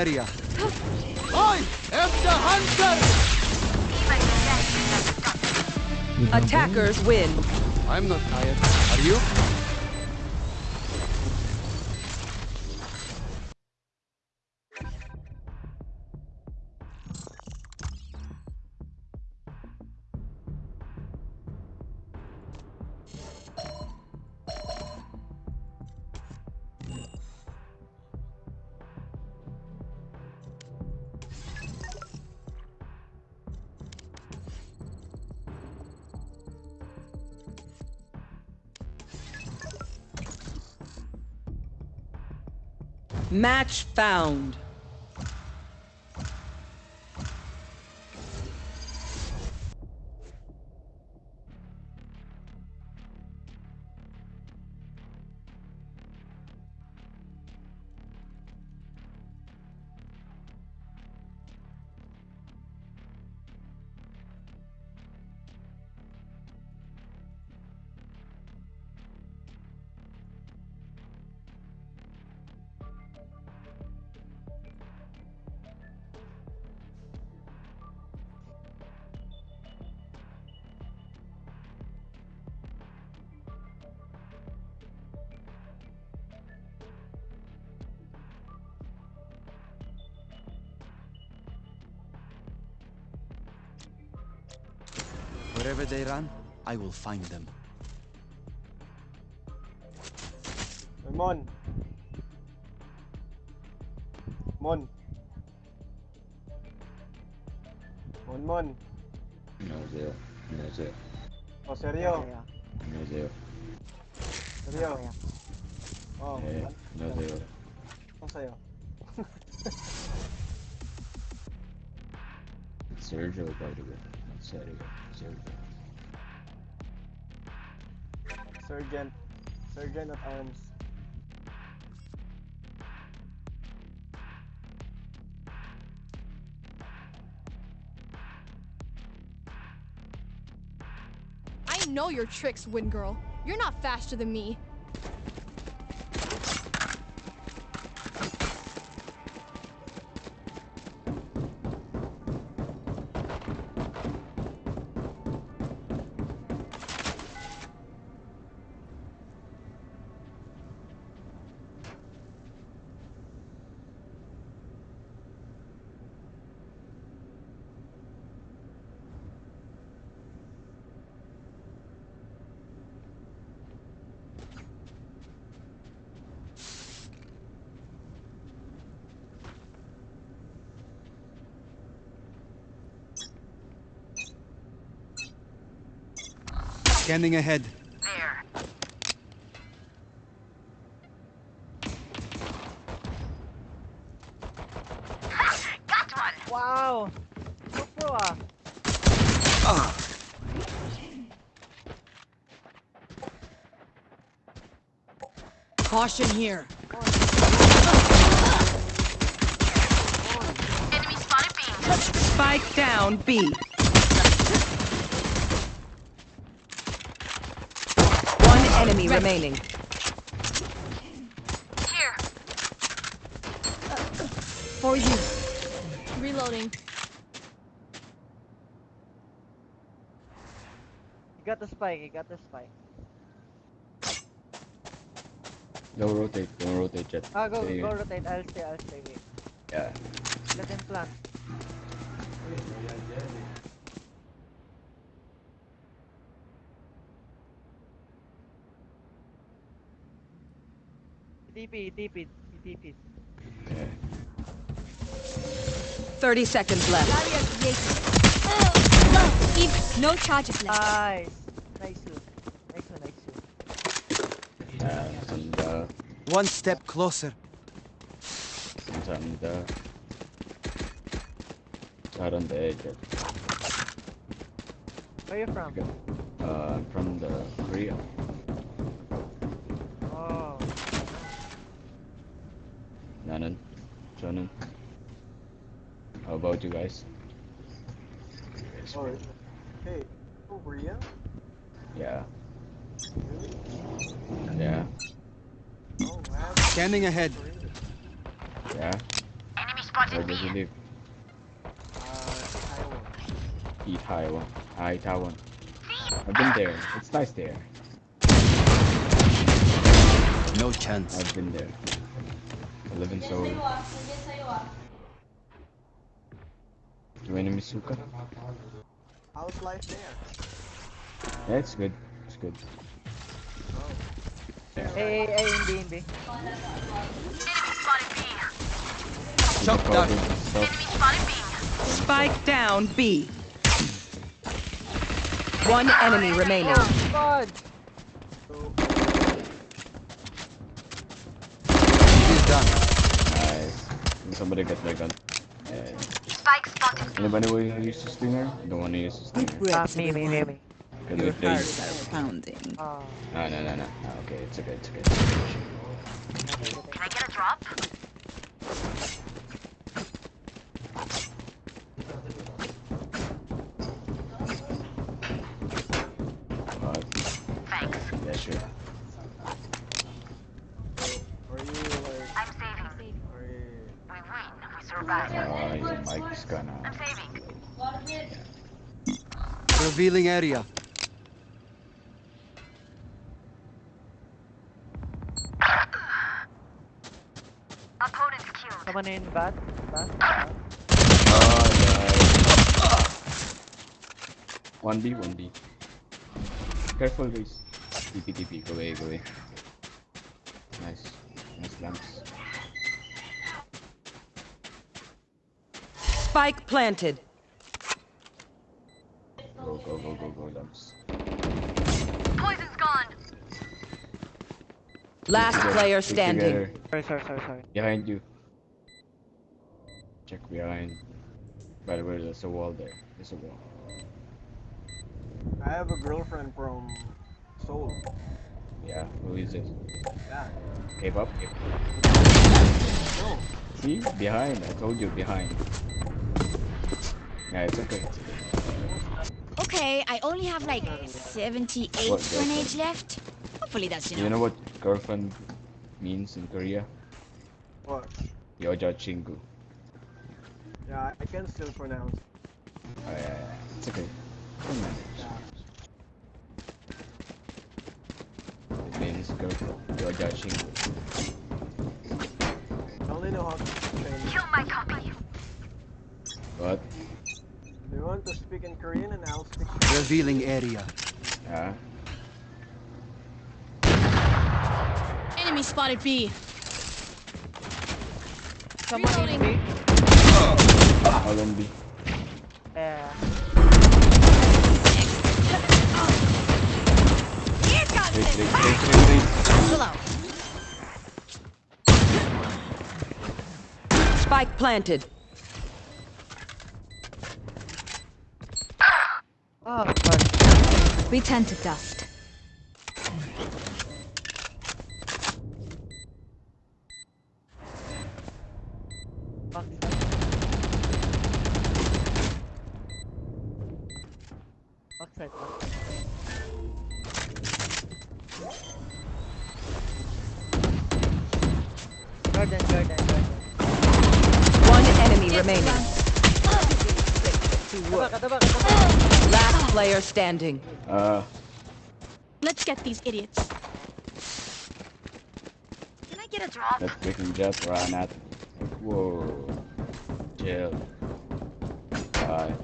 Area. I am the hunter! Good job, bro. Attackers win. I'm not tired. Are you? Match found. Wherever they run, I will find them. Mon. Mon. Mon Mon. 안녕하세요. 안녕하세요. 어 seryo. 안녕하세요. Seryo. 어. 네, 안녕하세요. 어 sa'yo. Sergio, by the way. Sergio. Sergio. Sergeant. Sergeant at arms. I know your tricks, Wind Girl. You're not faster than me. Scanning ahead. There. Got one. Wow! So ah. Ah. Caution here. Enemy spotted B. Spike down B. One enemy remaining. Here. For you. Reloading. You got the spike, you got the spike. Don't rotate, don't rotate Jett. Ah, go, Stay go here. rotate. I'll stay, I'll stay. Wait. Yeah. Let him plant. TP, TP, TP. 30 seconds left. Barrier created. Low. Keep no charges left. Nice. Nice shoot. Nice one, nice shoot. Uh, and uh, One step closer. and uh, out on the edge. Where you from? Uh, I'm from the Korea. Oh. Nanan, Jonan. How about you guys? Oh, hey. Korea? Yeah. Really? Yeah. Oh, wow. Scanning ahead. Yeah. Enemy Where spotted does he B. live? Uh, Taiwan. Taiwan. Hi Taiwan. I've been there. It's nice there. No chance. I've been there. I live in Seoul. Do any Misuka? How's life there? Yeah, it's good. It's good. Oh. Hey, hey, hey, hindi, hindi. Enemy spotted B. Shock dart. Enemy spotted B. Spike down B. One enemy remaining. Oh, God! He's done. Nice. Can somebody get my gun? Yeah. Spike spotted B. Anybody who uses stinger? Don't want to use a Deep stinger. breaths, me, me, me, me. Can Your we hearts please? are pounding. Oh. Ah, no, no, no, no. no. Okay, it's okay, it's okay. Can I get a drop? Uh, Thanks. yeah, sure. Are you like, I'm saving. are you... We win. We survive. Uh, your mic's gonna. I'm saving. Revealing area. Opponent killed. Someone in bat? Bat? Oh, One B, one B. Careful, guys. TP, TP. Go away, go away. Nice. Nice lamps. Spike planted. Last Together, player standing. Sorry, sorry, sorry, sorry. Behind you. Check behind. By the way, there's a wall there. There's a wall. I have a girlfriend from Seoul. Yeah, who is it? Yeah. Cape up? No. See? Behind. I told you, behind. Yeah, it's okay. It's okay. Okay, I only have like 78 What, grenades left. Hopefully that's You know what girlfriend means in Korea? What? Yoja Chingu. Yeah, I can still pronounce. Oh, yeah, yeah. It's okay. Don't manage. It means girlfriend. Yoja Chingu. I only know how to train. Kill my copy. What? Do you want to speak in Korean and I'll speak Revealing area. Yeah? Enemy spotted B. Someone in B. All on B. Yeah. Spike planted. Oh, fuck. We turn to dust. Player standing. Uh, Let's get these idiots. Can I get a drop? that freaking Jett ran at me. Like, whoa. Chill. Bye.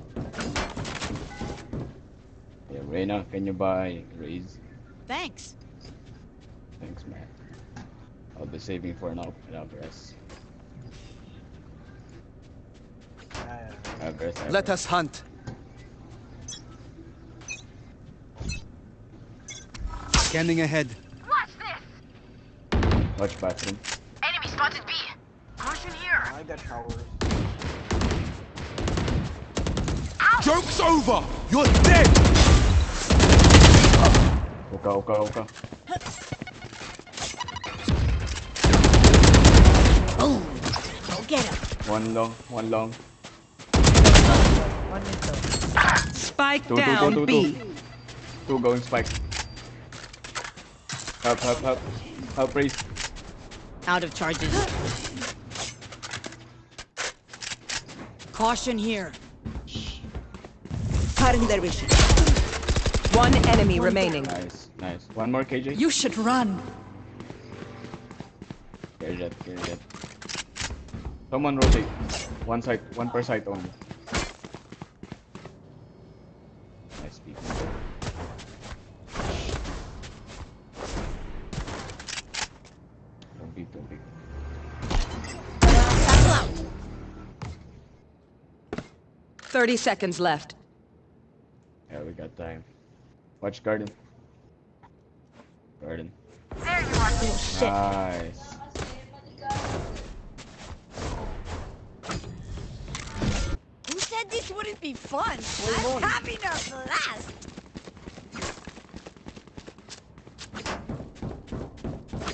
Yeah, Reyna, can you buy Raze? Thanks. Thanks, man. I'll be saving for an up an Alvarez. Yeah, Alvarez, Let us hunt. Scanning ahead. Watch this. Watch bathroom. Enemy spotted B. Caution here. I got showers. Joke's over! You're dead! Oka, oka, oka. Boom. Go get him. One long, one long. One minute. Ah. Spike Two, two, down two, two, B. two. Two going spike. Help, help, help. Help, Raze. Out of charges. Caution here. Cutting their vision. One enemy remaining. Nice, nice. One more KJ. You should run. Clear Jett, clear Jett. Someone rotate. One side, one per side only. 30 seconds left. Yeah, we got time. Watch garden. Garden. There you are. Oh shit. Nice. Who said this wouldn't be fun? I'm having a blast.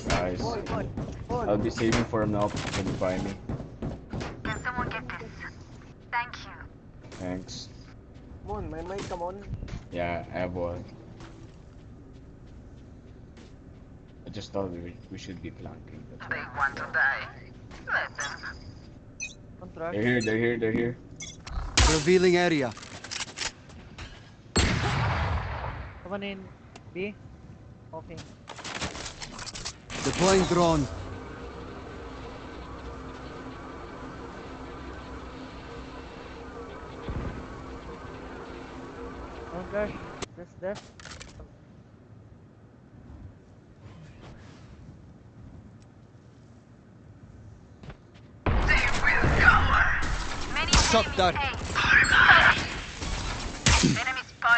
Nice. Boy, boy, boy. I'll be saving for an up. Can you buy me? Can someone get this? Thank you. Thanks. Come on, my mate, come on. Yeah, I have one. I just thought we, we should be flanking. That's They want to die. Let them. Contract. They're here, they're here, they're here. Revealing area. Someone in B. Okay. Deploying drone. Don't Guys, just there. Shot that.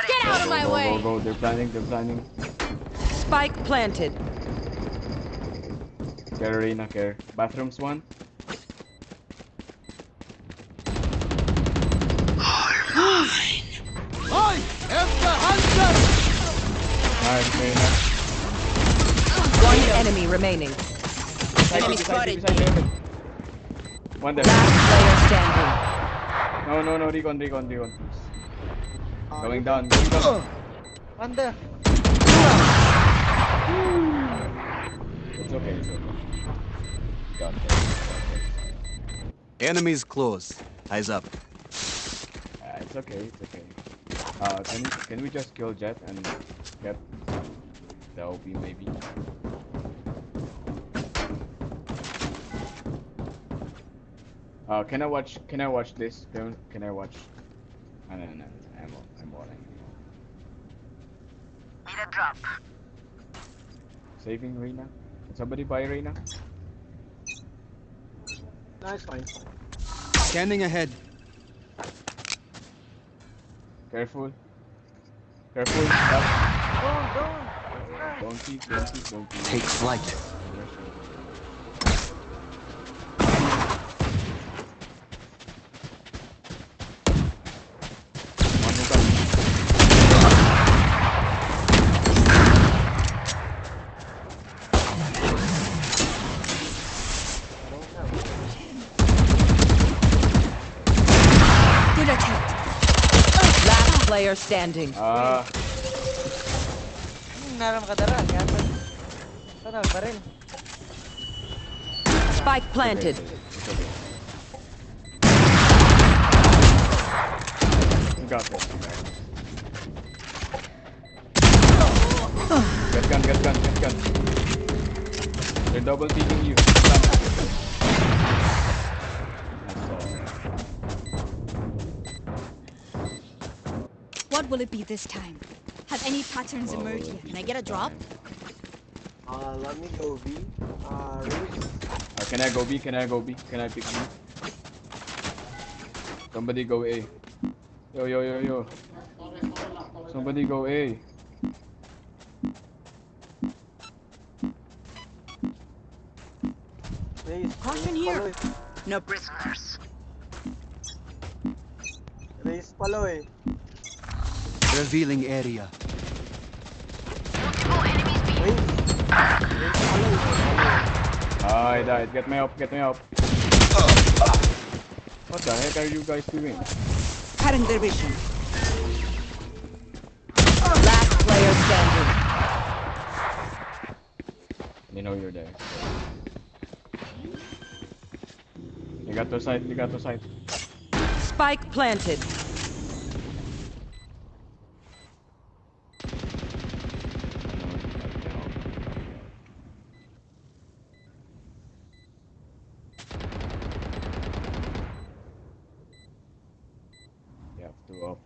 Get out of my go, way! Go, go, They're planning. They're planning. Spike planted. Care, Reyna, care. Bathrooms one. Remaining. Beside you, beside you, beside you, Evan. One there. Last player standing. No, no, no, recon, recon, recon, please. Going down, going down. One there. It's okay, it's okay. Got this. Enemies close. Eyes up. Uh, it's okay, it's okay. Uh, can can we just kill Jett and get the OP maybe? Uh, can I watch, can I watch this? Can, can I watch? No, no, no, no, I'm, I'm boring. Need a drop. Saving Reyna? Can somebody buy Reyna? Nice, fine, fine. Scanning ahead. Careful. Careful. Stop. Don't, don't. Don't peek, don't peek, don't peek. Take flight. One more time. Good attempt. Last player standing. Ah, naram ka dara. Baril. Spike planted. it's okay. You got you. Get gun, get gun, get gun. They're double peeking you. Stop. What will it be this time? Have any patterns What will emerged yet? Can I get a drop? Uh, let me go B. Uh, Reese. Uh, can I go B? Can I go B? Can I pick B? Somebody go A. Yo, yo, yo, yo. Somebody go A. Reese. Caution Reese, here. No Prisoners. Reese, follow it. Revealing area. Multiple enemies being Reese. Reese, follow Ah, I died. Get me up, get me up. What the heck are you guys doing? cutting their vision. Last player standing. You know you're there. You got to side, you got to side. Spike planted. You have to up.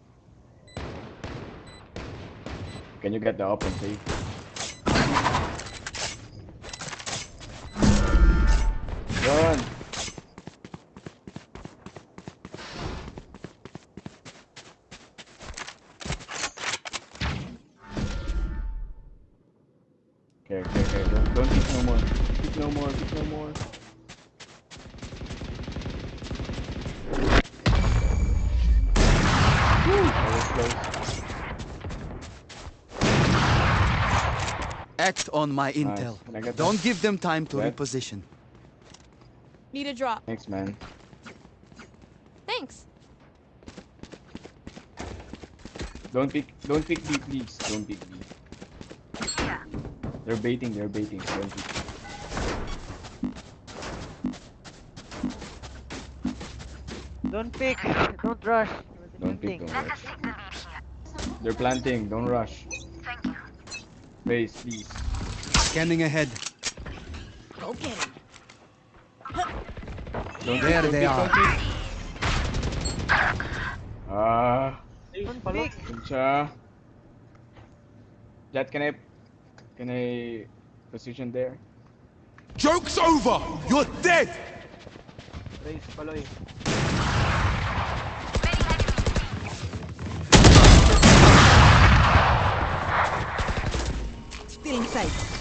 Can you get the open, see? Run! Okay, okay, okay. Don't, don't peek no more. Peek no more. Peek no more. On my intel. Can Don't that? give them time to That? reposition. Need a drop. Thanks, man. Thanks. Don't pick, don't pick B, please. Don't pick B. here. They're baiting, they're baiting. Don't pick. Don't pick. Don't rush. Don't pick, don't Let rush. us take the lead here. They're planting, don't rush. Thank you. Base, please. Scanning ahead. Go get him. Don't There they are. pick, don't pick. Ah, Reese, follow. Jett, can I, can I position there? Joke's over! You're dead! Raze, following. Still inside.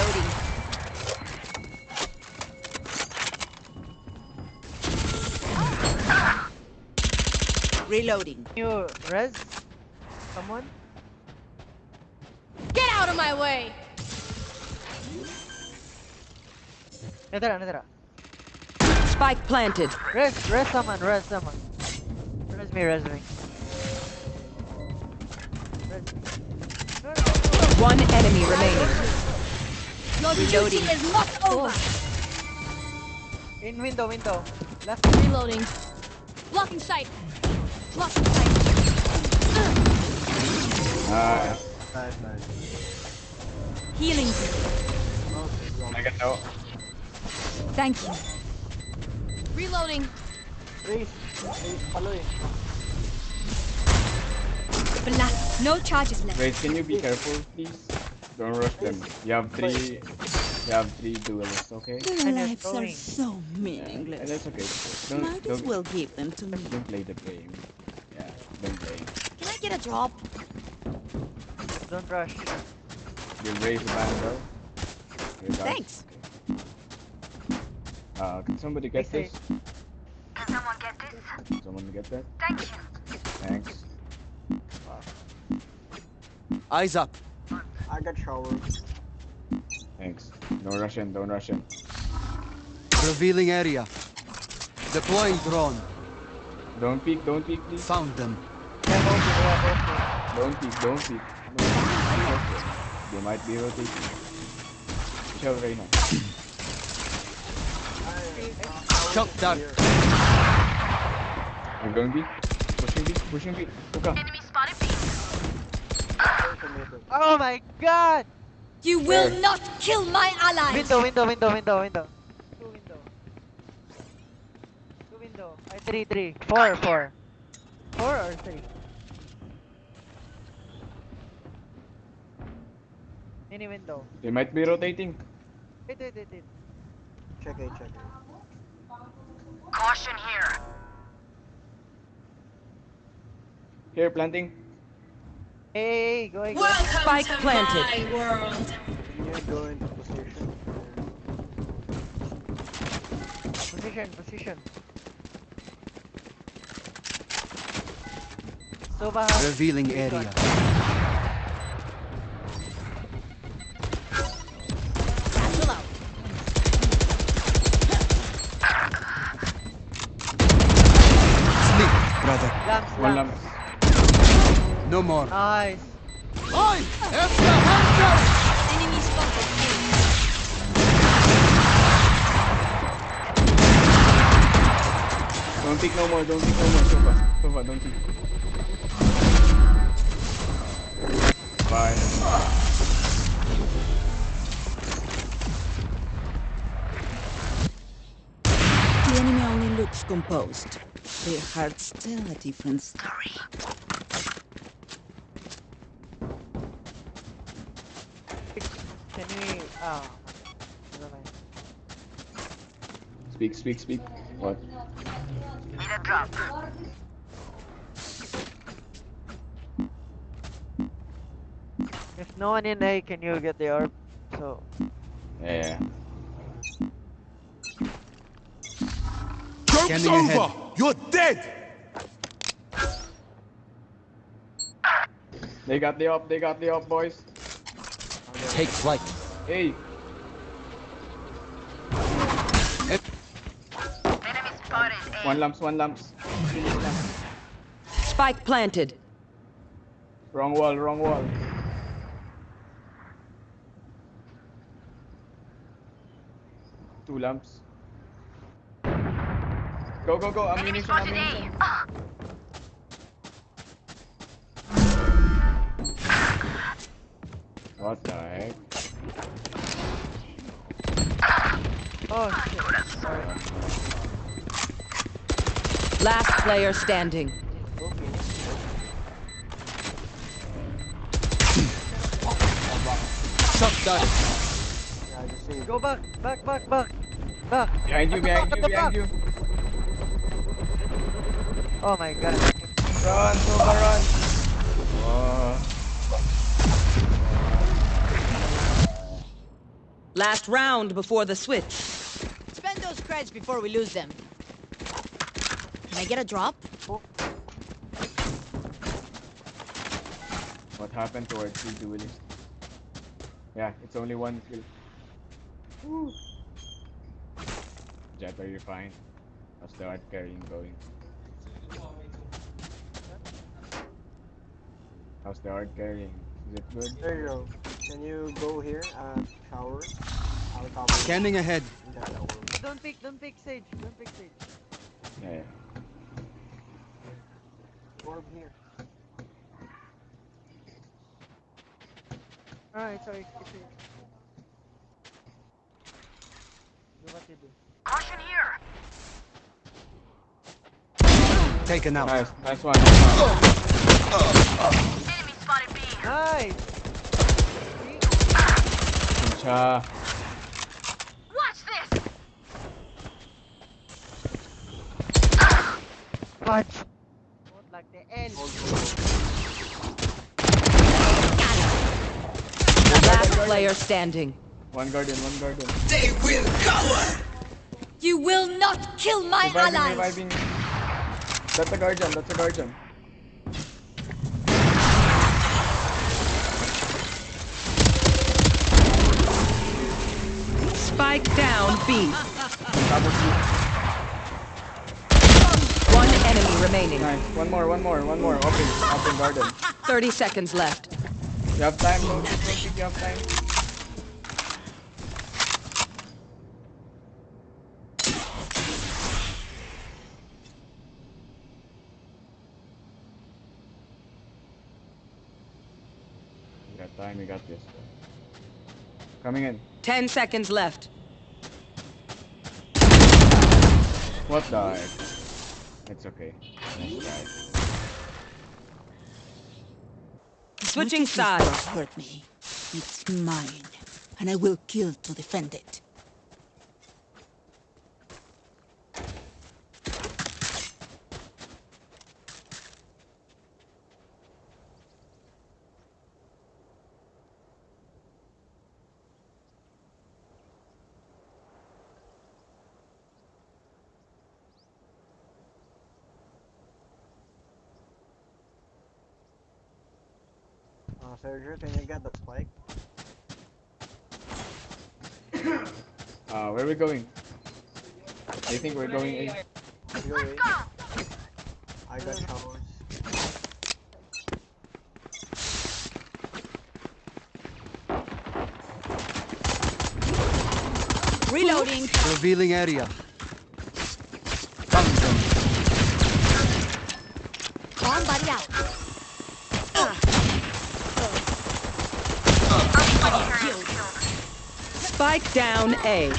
Reloading. Reloading. You res? Someone? Get out of my way! Spike planted. Res, res someone, res someone. Res me, res me. One enemy remaining. Your Reloading. duty is not over. In window, window. Left. Reloading. Blocking sight. Blocking sight. Ah, Nice, nice. Healing. I got no. Thank you. Reloading. Please, please Raze, following. Blast. No charges left. Wait, can you be careful, please? Don't rush them. You have three. You have three duelists, okay? Their lives are going. so Yeah, meaningless. that's okay. Don't, Might as don't, well give them to me. don't play the game. Yeah, don't play. Can I get a drop? Don't rush. You'll raise the band, bro. Okay, guys. Thanks. Uh, can somebody get Stay this? Can someone get this? Can Someone get that? Thank you. Thanks. Eyes up. I got shower. Thanks. No Russian, don't Russian. Revealing area. Deploying drone. Don't peek, don't peek, please. Found them. Yeah, both, yeah, Don't peek, don't peek. They might be rotating. Shell Reyna. Shot down. I'm going B. Pushing B, pushing B. Hookah. Oh my god! You will Where? not kill my allies. Window, window, window, window, window. Two window. Two window. Ay, three, three. Four, four. Four or three? Any window. They might be rotating. Wait, wait, wait, wait. Check it, check it. Caution here. Here, planting. Hey, go, go. Spike planted. Can you go into position? Position, position. Sova has Revealing three area. guns. Satchel. Sleep, brother. Lamps, One lamps. Lamp. No more. Nice. Oi! Efter Hunters! Enemy spotted. Don't peek no more, don't peek no more. Sova, Sova, don't peek. Bye. The enemy only looks composed. Their hearts tell a different story. We? Never mind. Speak, speak, speak. What? Need a drop. If no one in A, can you get the orb? So Yeah. Joke's over! ahead. You're dead! They got the up, they got the up, boys. Take flight. Hey, Enemy spotted A. one lamps, one lamps. Finish lamps. Spike planted. Wrong wall, wrong wall. Two lamps. Go, go, go. Enemy Ammunition, spotted ammunition. A. What the heck? Oh shit. Sorry. Last player standing. Okay. Done. Yeah. Go back, back, back, back. Back. Behind you, At behind you, at behind you. Oh my god. Run, Sova, run. Oh. Last round before the switch. Spend before we lose them. Can I get a drop? What happened to our two duelists? Yeah, it's only one kill. Woo. Jett, are you fine? How's the hard carrying going? How's the hard carrying? Is it good? There you go. Can you go here? Uh, shower. I'll cover. you. Scanning ahead. Yeah, that will- Don't pick, don't pick Sage, don't pick Sage. Yeah, yeah. Orb here. Alright, sorry. It's here. Do what you do. Caution here. Taken out. Nice, nice one. Nice one. Enemy spotted B. Nice! Cha. Watch Watch. Don't like the end. Last player standing. One guardian, one guardian. They will cower. You will not kill my Reviving, allies! reviving. That's a guardian, that's a guardian. Spike down B. Double kill. One enemy remaining. Nice. One more, one more, one more. Open, open garden. 30 seconds left. You have time? Don't you have time. Time, we got this. Coming in. 10 seconds left. What the heck? It's okay. Nice. Switching Much sides. hurt me. It's mine, and I will kill to defend it. Sergio, can you get the spike? Uh, where are we going? I think we're going in. Let's Go. I got showers. Reloading. Revealing area. Come Bomb buddy out. Spike down A.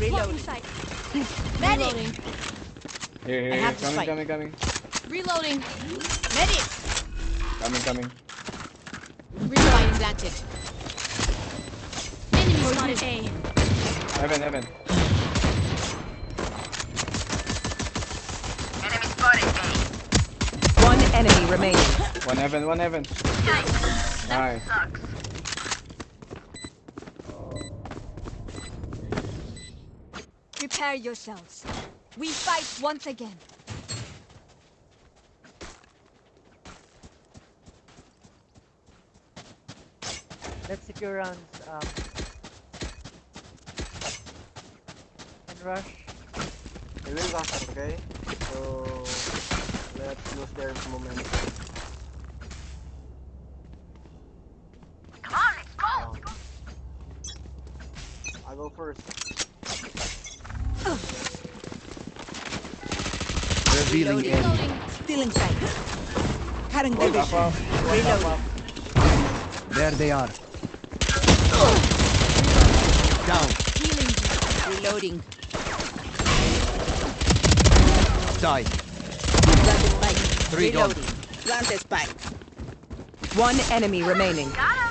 Reloading. Reloading. Here, here, here. Coming, coming, coming. Reloading. Medic. Coming, coming. Reloading planted. Enemy spotted A. Heaven, heaven. Enemy spotted A. One enemy remaining. One heaven, one heaven. Nice. Sucks. Prepare yourselves. We fight once again. Let's secure rounds. Um, and rush. They will rush, okay? So let's lose their momentum. Revealing in. area. Stealing sight. Vision. There they are. Down. Healing. Reloading. Die. Planted spike. Three Reloading. Gone. Planted spike. One enemy remaining. Got him.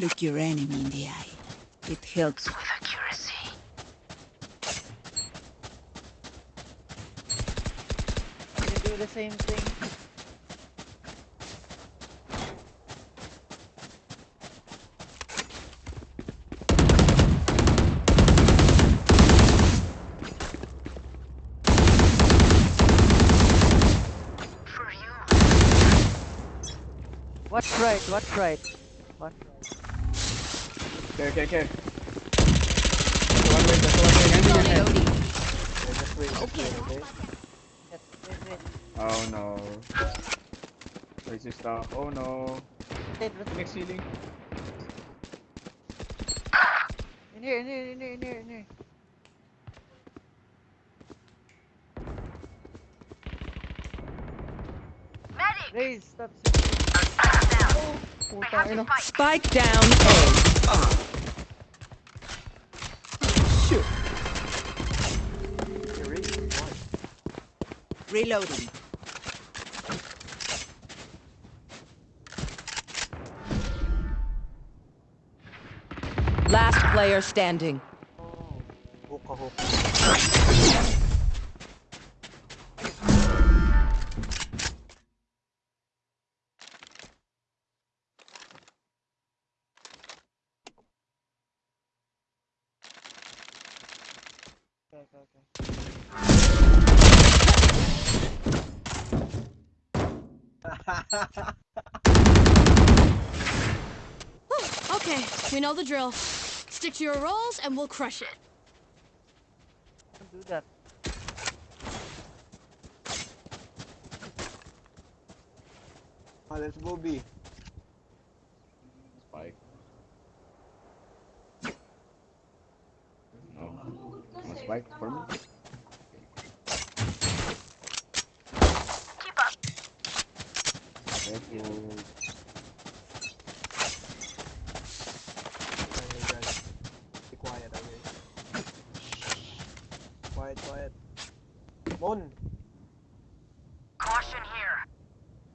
Look your enemy in the eye. It helps. With accuracy. They do the same thing. What's right? What's right? What's right? Care, care, care. One way, that's one way. Handing your head. Yeah, just wait, just okay? Wait, wait. Oh no. Where's your stuff? Oh no. Wait, wait. Next ceiling. In here, in here, in here, in here, in here. Medic! Raze, stop. I have the spike. Spike down A. Shoot. Reloading. Last player standing. Oh. Know the drill. Stick to your roles and we'll crush it. Don't do that. Ah, let's go B. Spike. No. No spike for me? Keep up. Careful. Okay, guys. Be quiet, okay? Quiet, quiet. Mon! Caution here.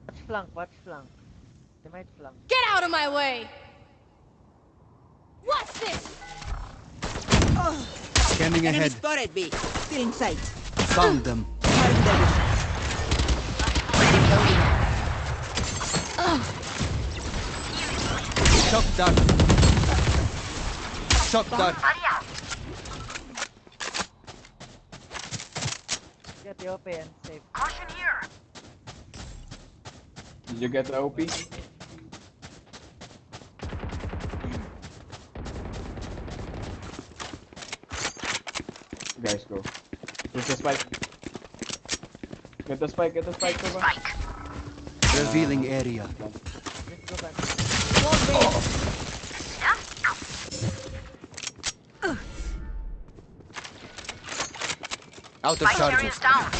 Watch flank, watch flank. They might flank. Get out of my way! What's this? Scanning Enemy ahead. spotted B. Still in sight. Found them. Mark their vision. Shot down. Shot down. Buddy out. Get the OP and safe. Caution here. Did you get the OP? Get the spike. Get the spike, get the spike, Sova. Spike. Revealing area. Let's go back. Out of Spike charges. down.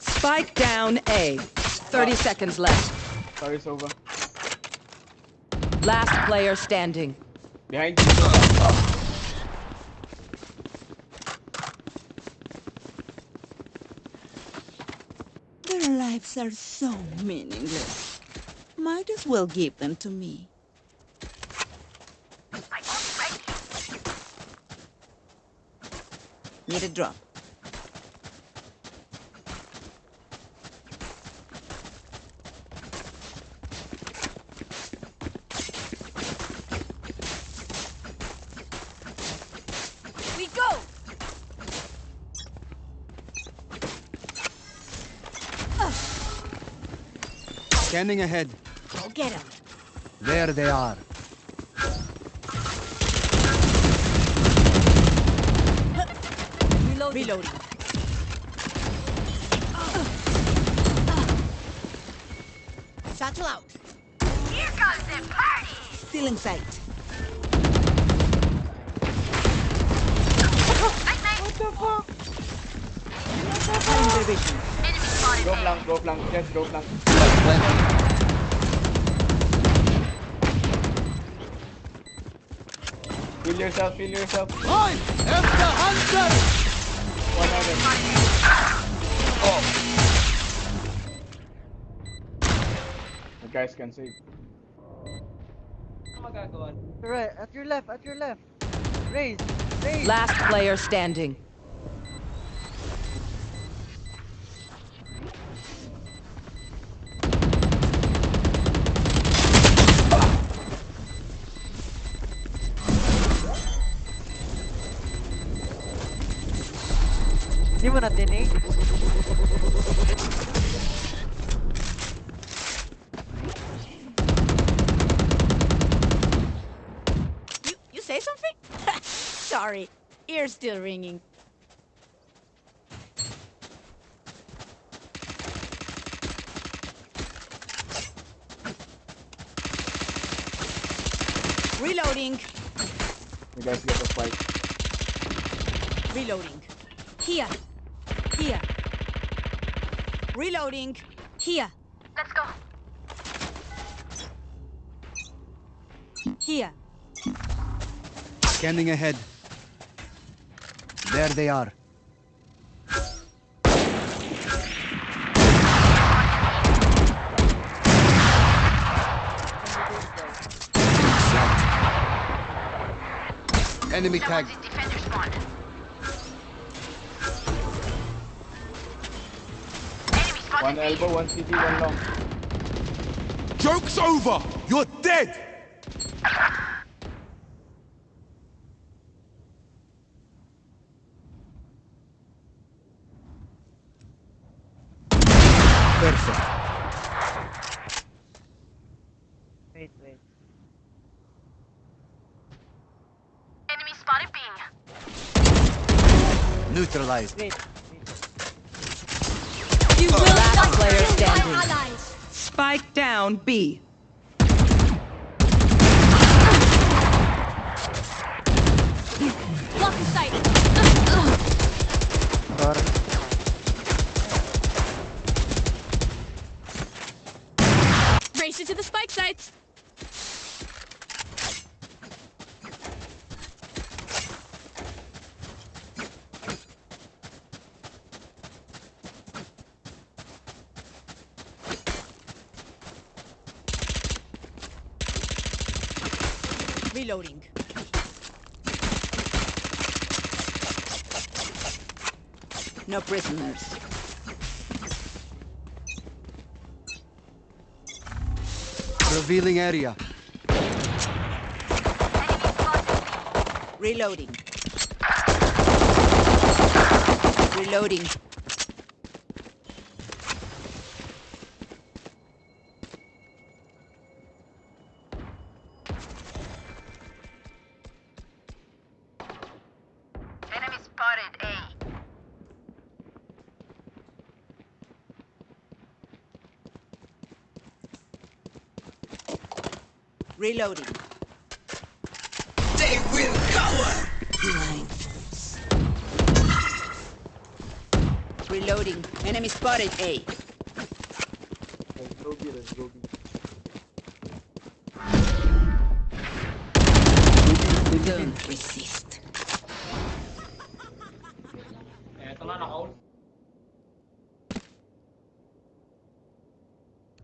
Spike down A. 30 seconds left. Sorry, Sova. Last player standing. Behind you, Sova. Their lives are so meaningless. Might as well give them to me. Need a drop. We go! Scanning ahead. Go get him. There they are. Reload. Reloading. Satchel out. Here comes the party. Still in sight. Night night. Cutting their vision. Enemy spotted. Go A. flank, go flank, yes, go flank. Heal yourself, heal yourself. I am the hunter! One heaven. You guys can save. Ano magagawa? Right, at your left, at your left. Raze, Raze. Last player standing. Reloading. Here. Let's go. Here. Scanning ahead. There they are. Enemy tagged. One elbow, one CT, one long. Joke's over! You're dead! Perfect. Wait, wait. Enemy spotted B. Neutralized. Wait. Down B. Block in sight. Sorry. Race it to the spike sites. Reloading. No prisoners. Revealing area. Reloading. Reloading. Reloading. They will cower! Blind. Reloading. Enemy spotted A. Go B, let's go B. Don't resist. Eto na, naka-ult.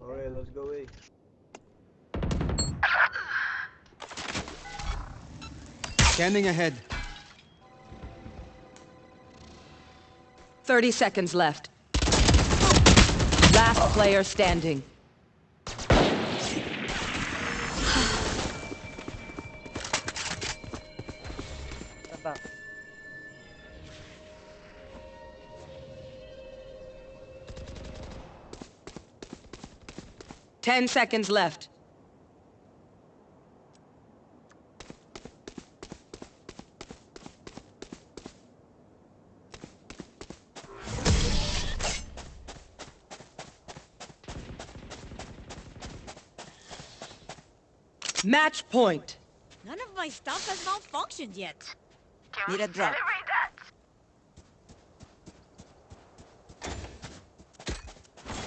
Alright, let's go A. Scanning ahead. 30 seconds left. Last player standing. Ten seconds left. Match point. None of my stuff has malfunctioned yet. Can Need a drop. celebrate that?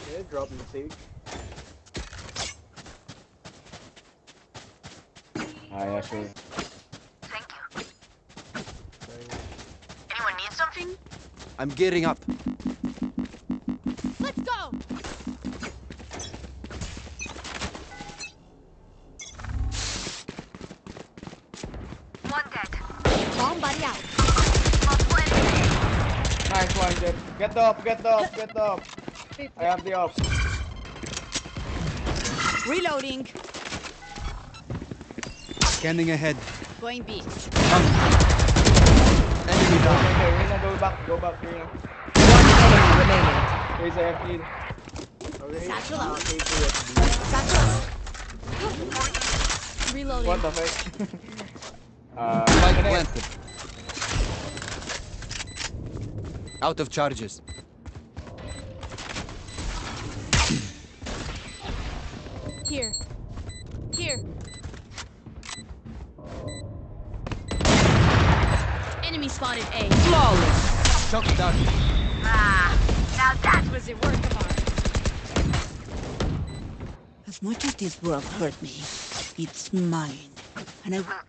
Yeah, drop in stage. Ah. Thank you. Anyone need something? I'm gearing up. The up, get the up, get the up. I have the up. Reloading. Scanning ahead. Going B. Um, Enemy down. Okay, Reyna, go back, go back, Reyna. One Enemy remaining. Raise a FP. Satchel out. Reloading. What the fuck? uh, planted. Out of charges. Shock down. Ah, now that Was it work of art? As much as this world hurt me, it's mine. And I will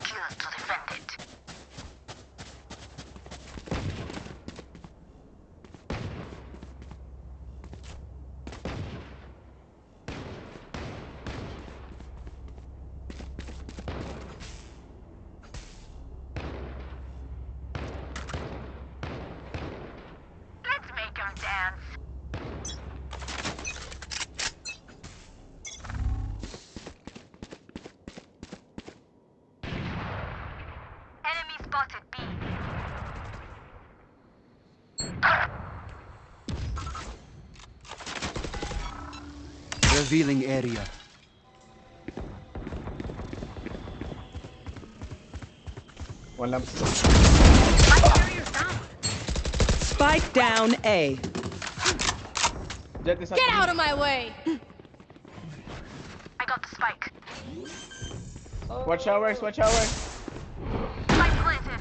down A. Jett is Get out of my way! I got the spike. Watch showers, watch showers. Spike planted.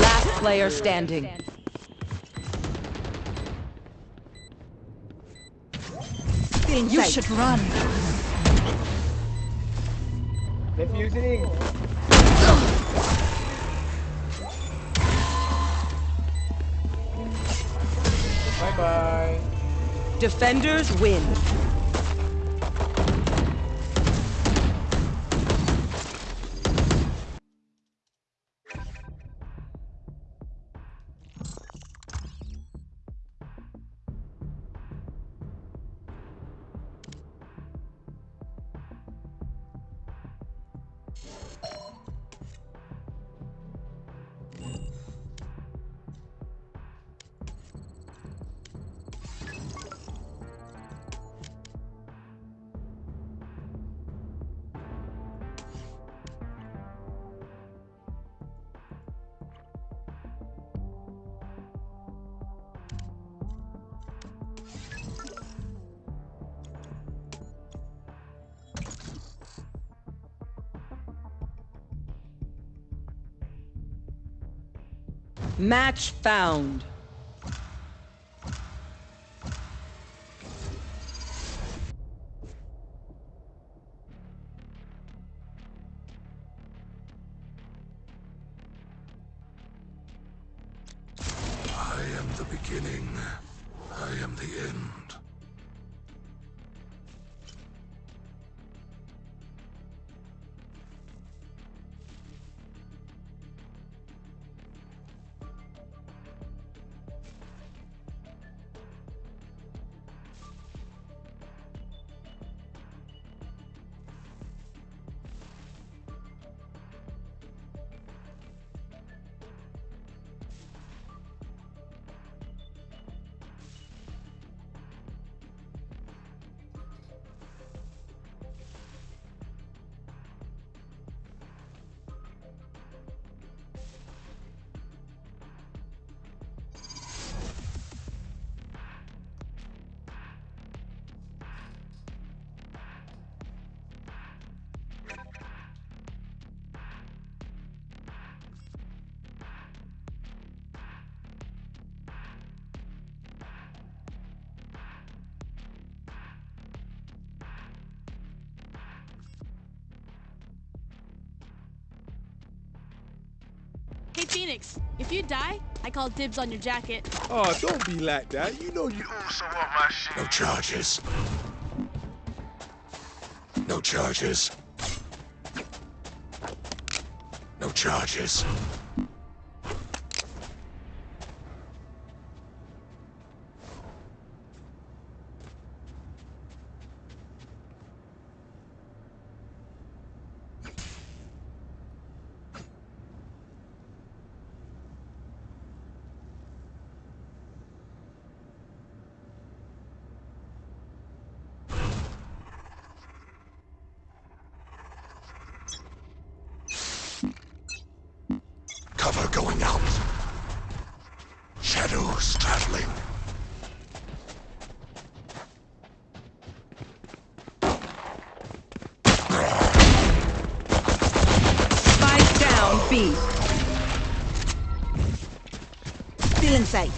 Last player standing. You should run. Defusing. Defenders win. Match found. If you die, I call dibs on your jacket. Oh, don't be like that. You know you also want my shit. No charges. No charges. No charges. Cover going out. Shadows traveling. Spike down B. Still in sight.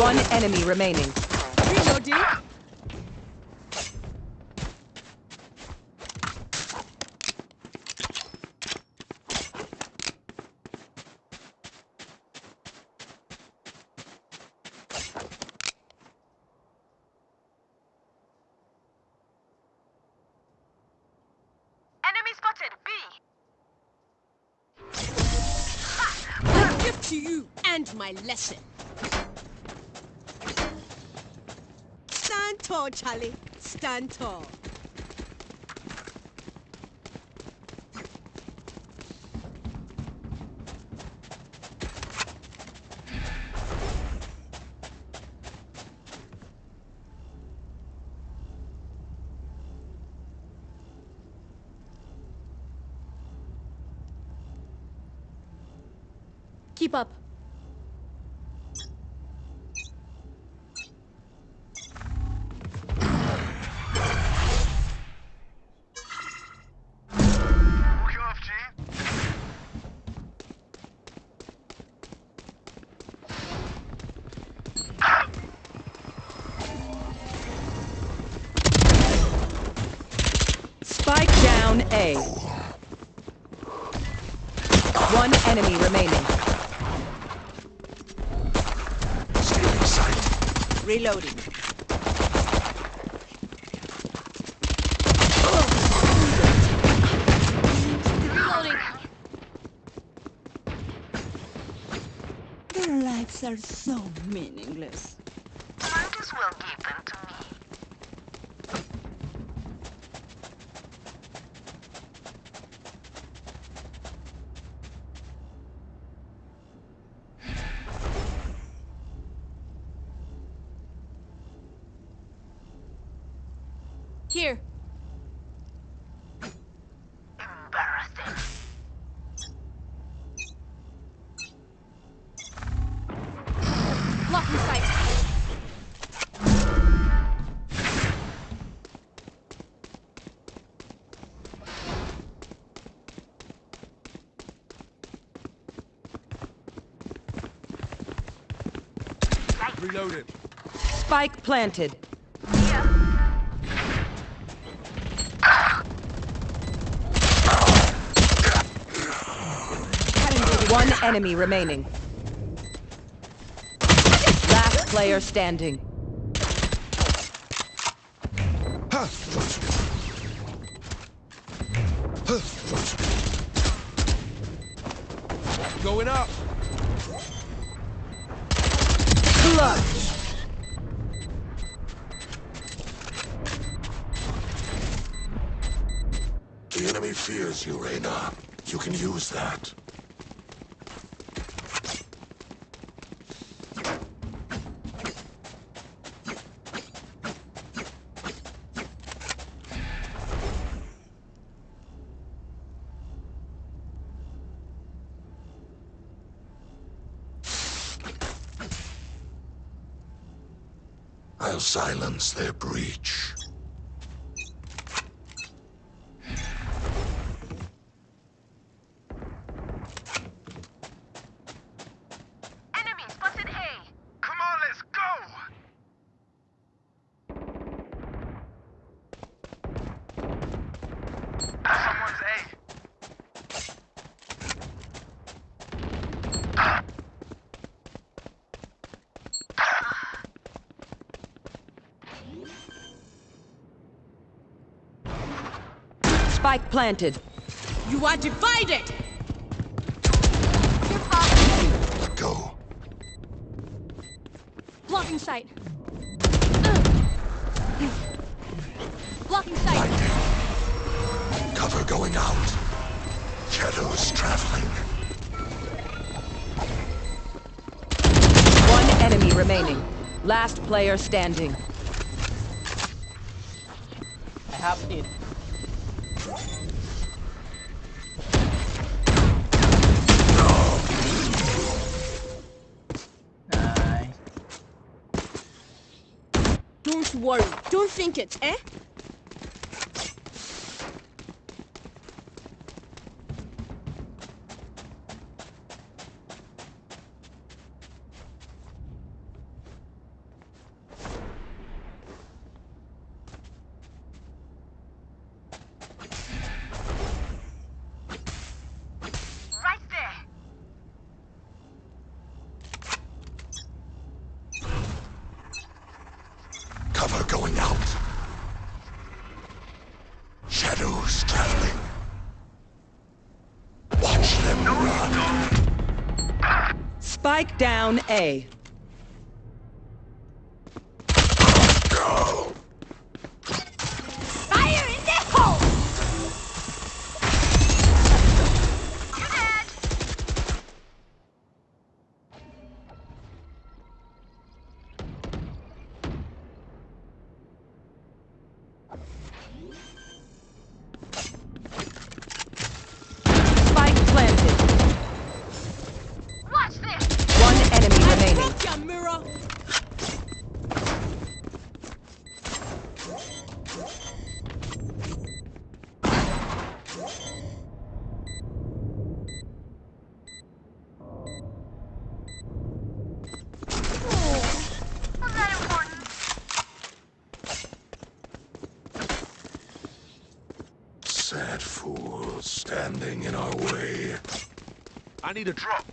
One enemy remaining. Reloading. Enemy spotted. B. I give to you and my lesson. Stand tall, Charlie. Stand tall. One enemy remaining. Stealing sight. Reloading. Reloading. Their lives are so meaningless. Reloading. Spike planted. One enemy remaining. Last player standing. Silence their breach. Enemy spotted A. Come on, let's go. Someone's A. Spike planted. You are divided! Go. Blocking sight. Blocking sight. Cover going out. Shadows traveling. One enemy remaining. Last player standing. I have it. A. Sad fools standing in our way. I need a drop.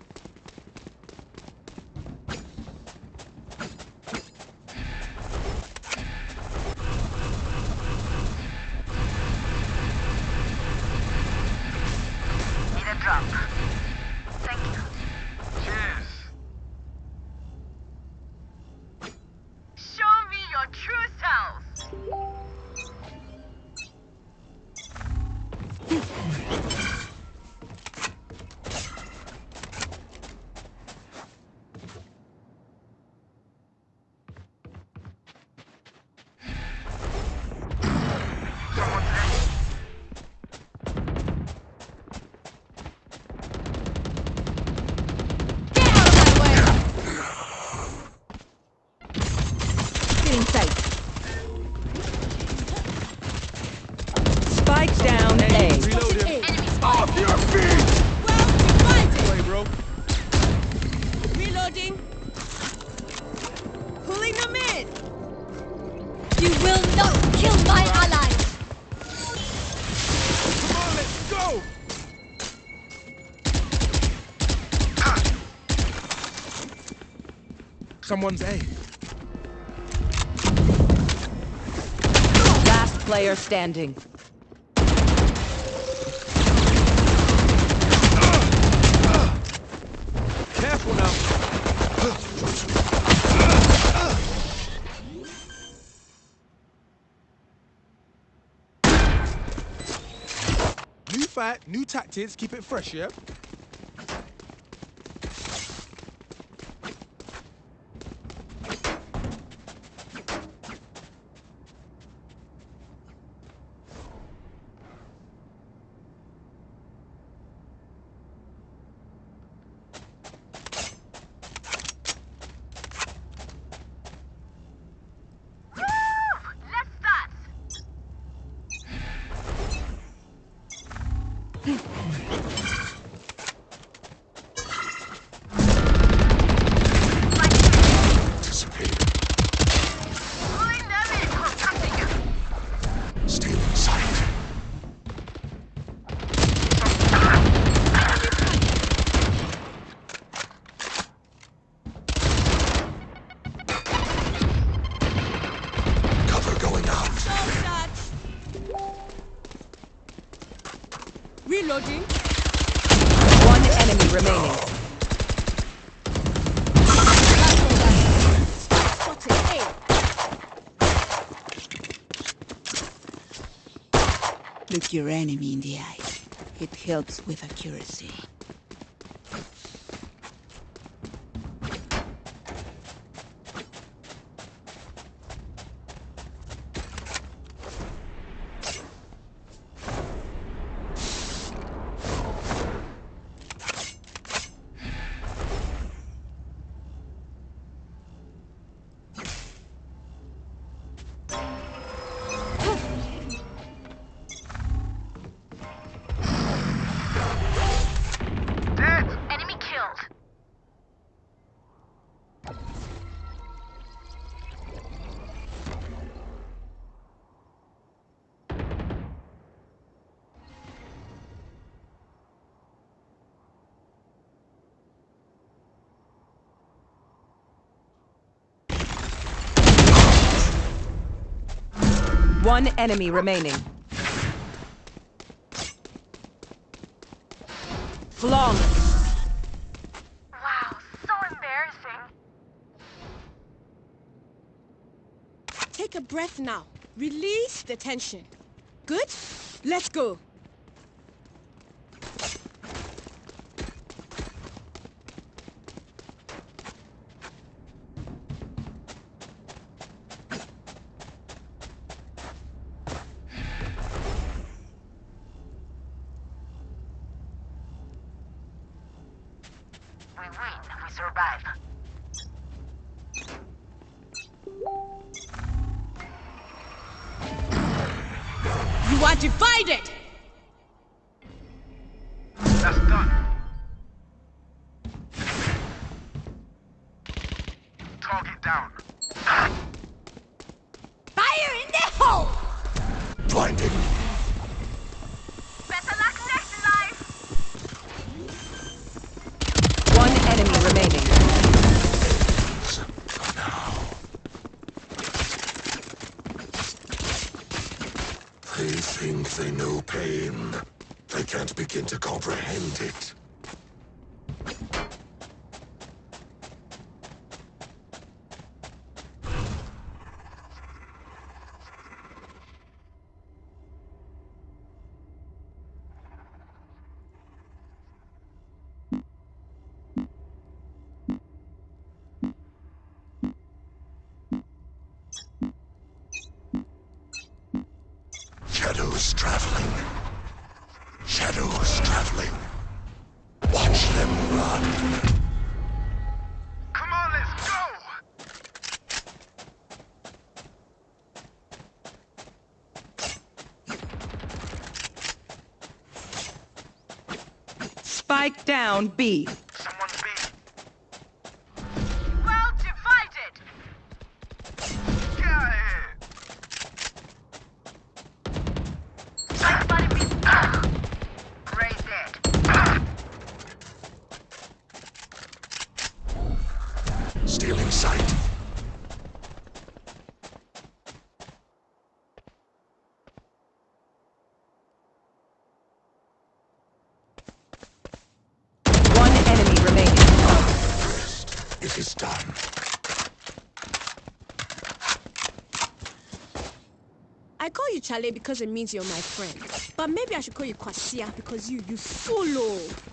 Someone's A. Last player standing. Careful now. New fight, new tactics, keep it fresh, yeah? With accuracy. One enemy remaining. Flawless. Wow, so embarrassing. Take a breath now. Release the tension. Good? Let's go. You are divided! That's Spike down Chale because it means you're my friend. But maybe I should call you Kwasia ah, because you, you solo. Oh. I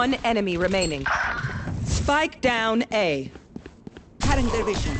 One enemy remaining. Spike down A. Cutting their vision.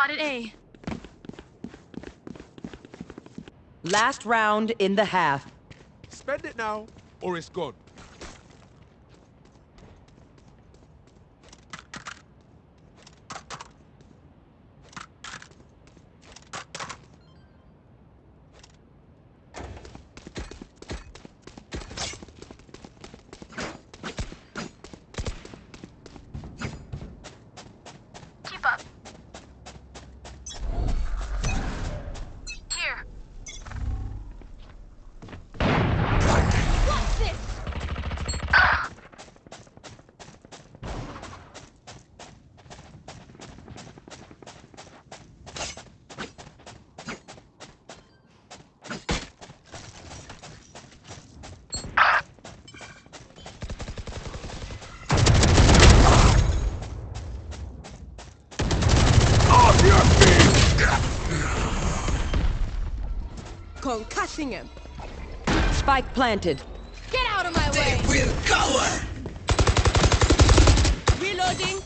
spotted A. Last round in the half. Spend it now, or it's gone. Spike planted. Get out of my way! Will cover! Reloading.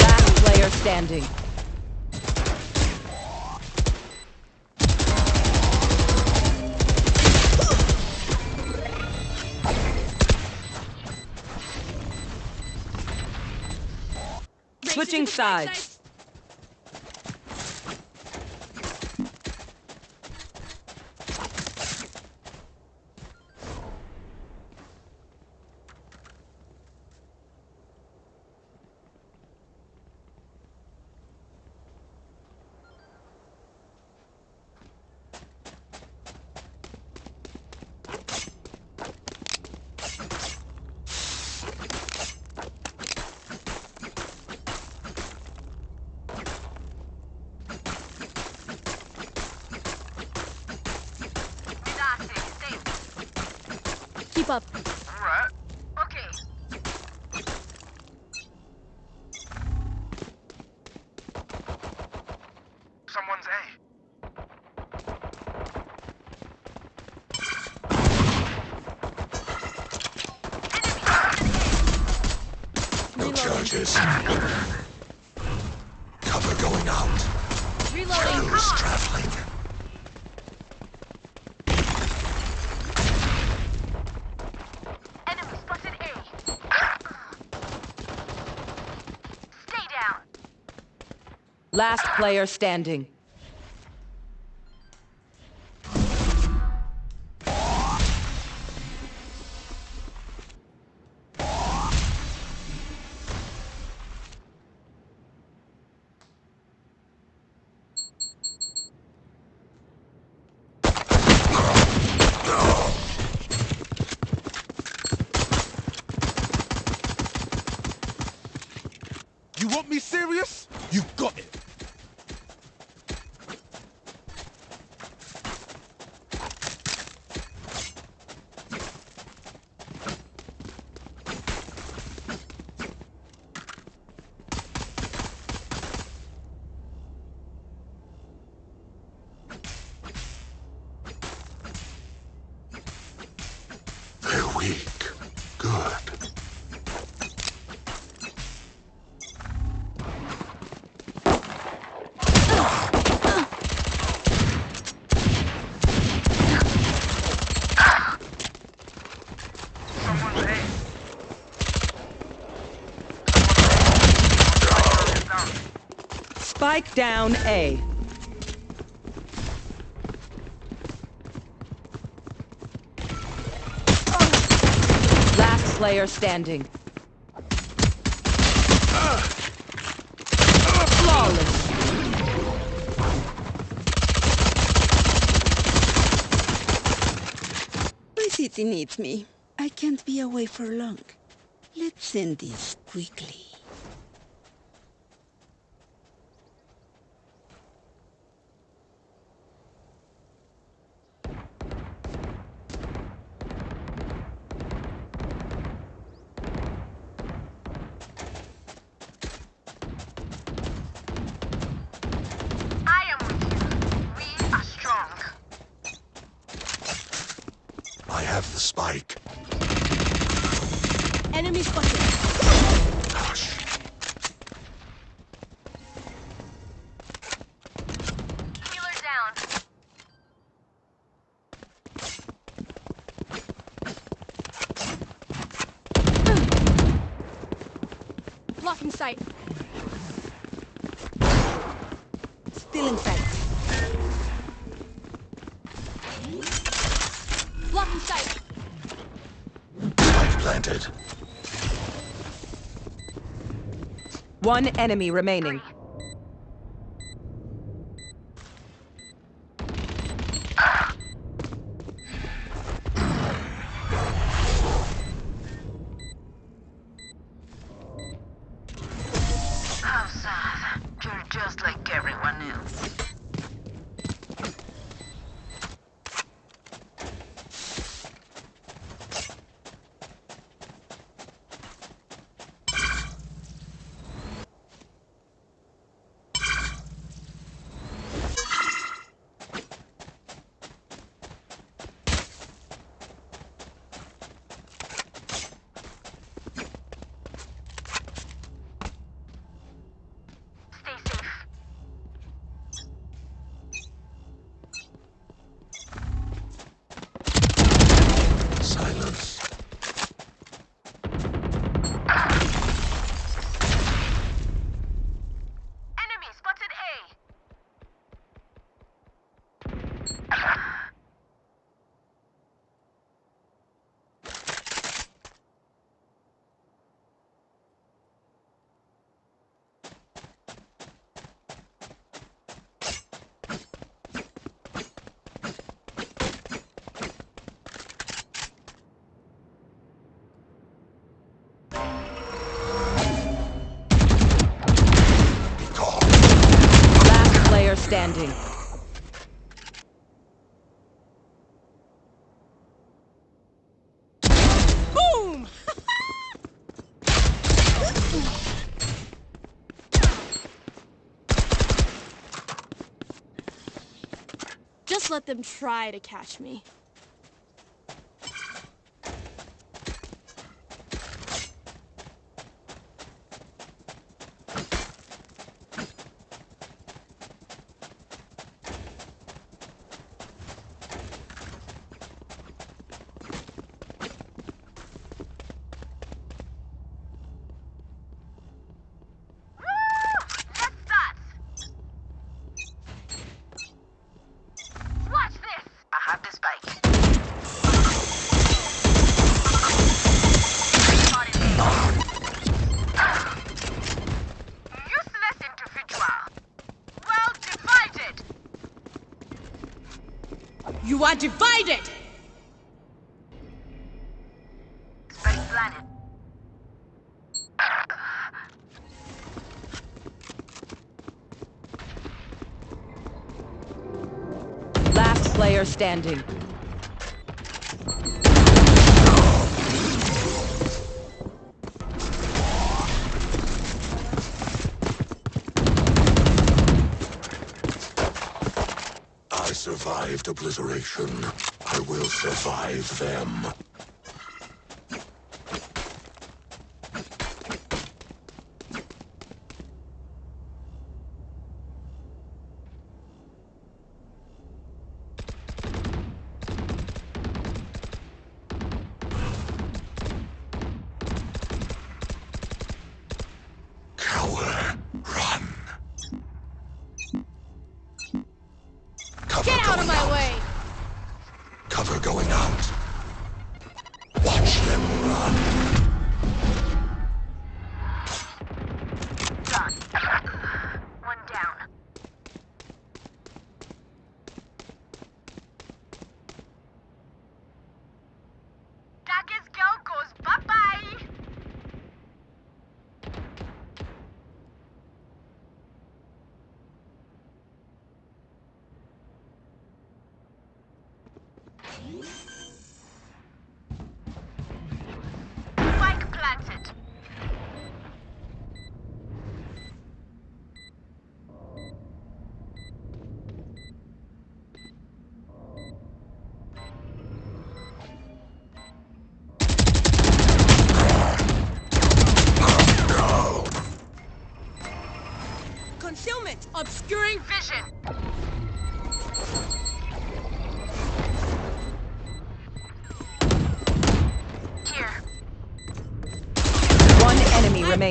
Last player standing. Switching sides. That's it. Stay. Keep up. Alright. Okay. Someone's A. No charges. Cover going out. Reloading. Who's traveling? Enemy spotted A. Stay down. Last player standing. You want me serious? You got it. They're weak. Good. Someone's A. Spike down A. Last player standing. Flawless. My city needs me. I can't be away for long. Let's end this quickly. One enemy remaining. let them try to catch me. obliteration, I will survive them.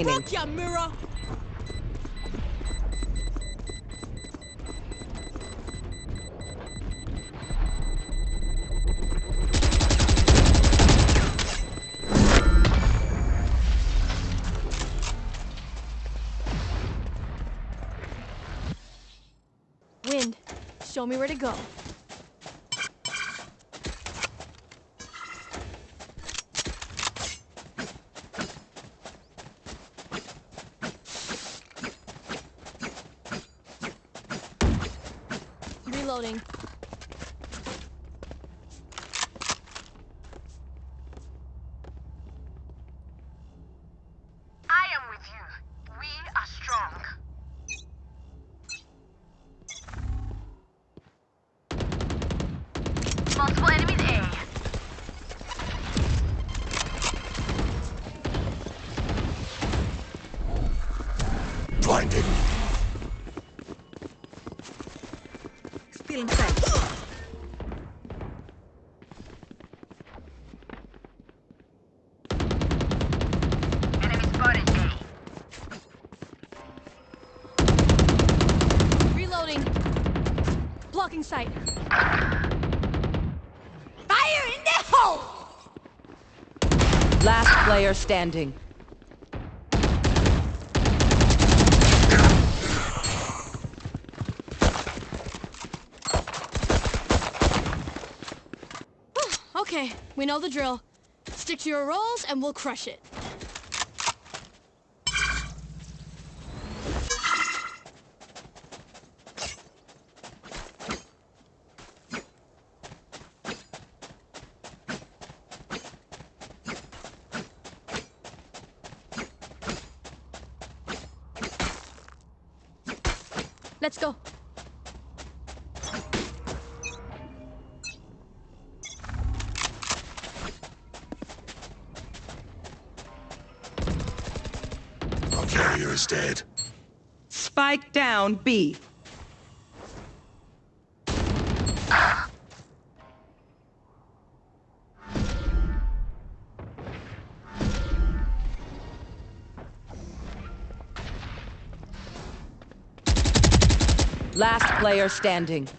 Remaining. Broke ya, mirror. Wind, show me where to go. Reloading. Player standing. Oh, okay, we know the drill. Stick to your roles and we'll crush it. Let's go. Our carrier is dead. Spike down B. Last player standing.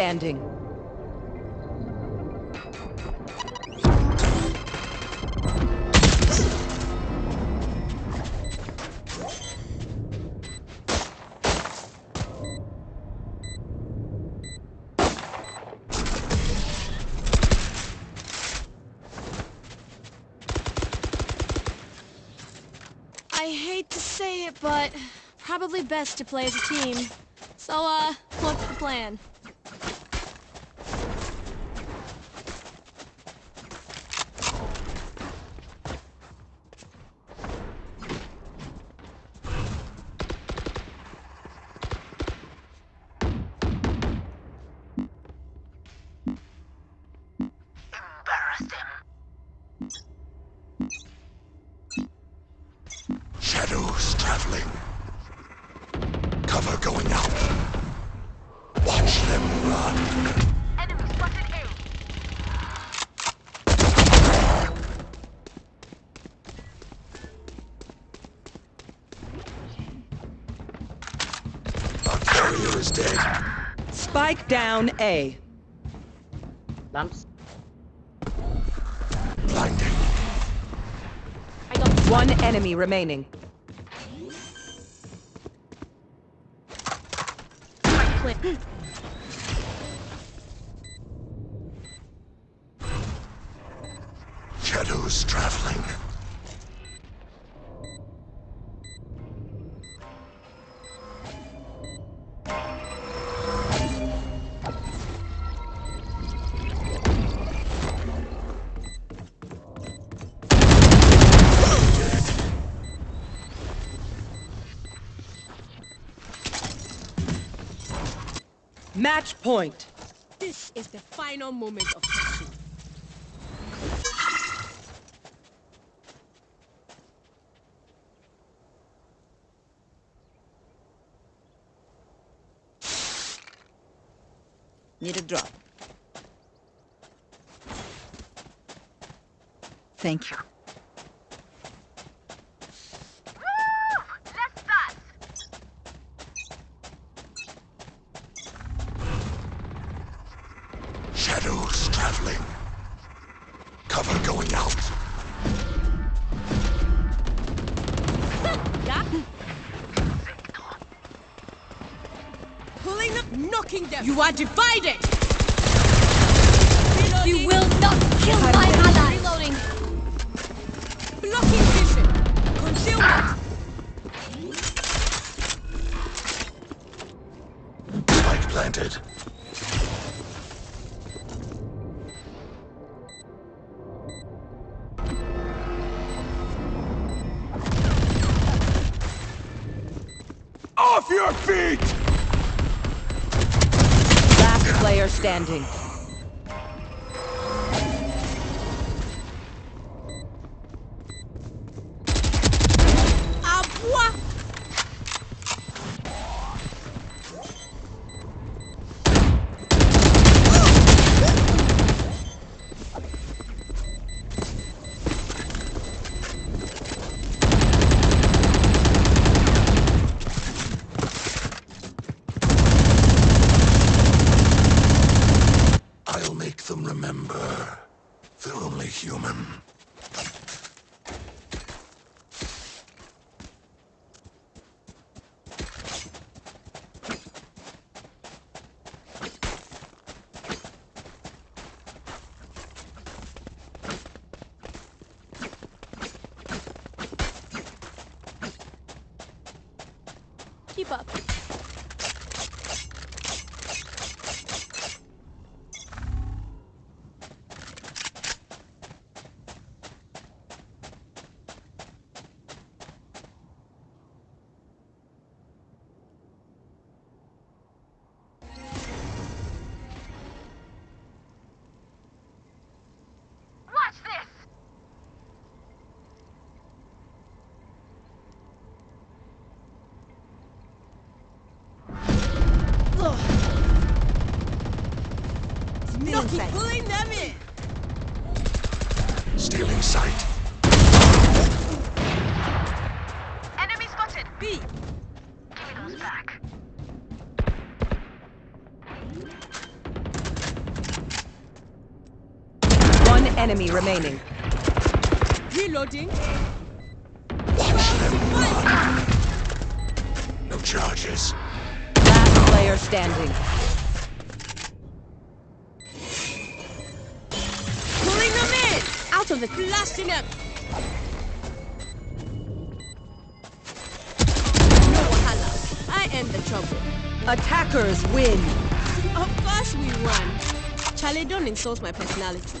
Standing. I hate to say it, but probably best to play as a team. So, uh, what's the plan? Our carrier is dead. Spike down A. Lamps. Blinding. One enemy remaining. Match point. This is the final moment of You are divided. Enemy remaining. Reloading. No charges. Last player standing. Pulling them in. Out of the blasting them. No wahala. I am the trouble. Attackers win. Of course we won. Charlie, don't insult my personality.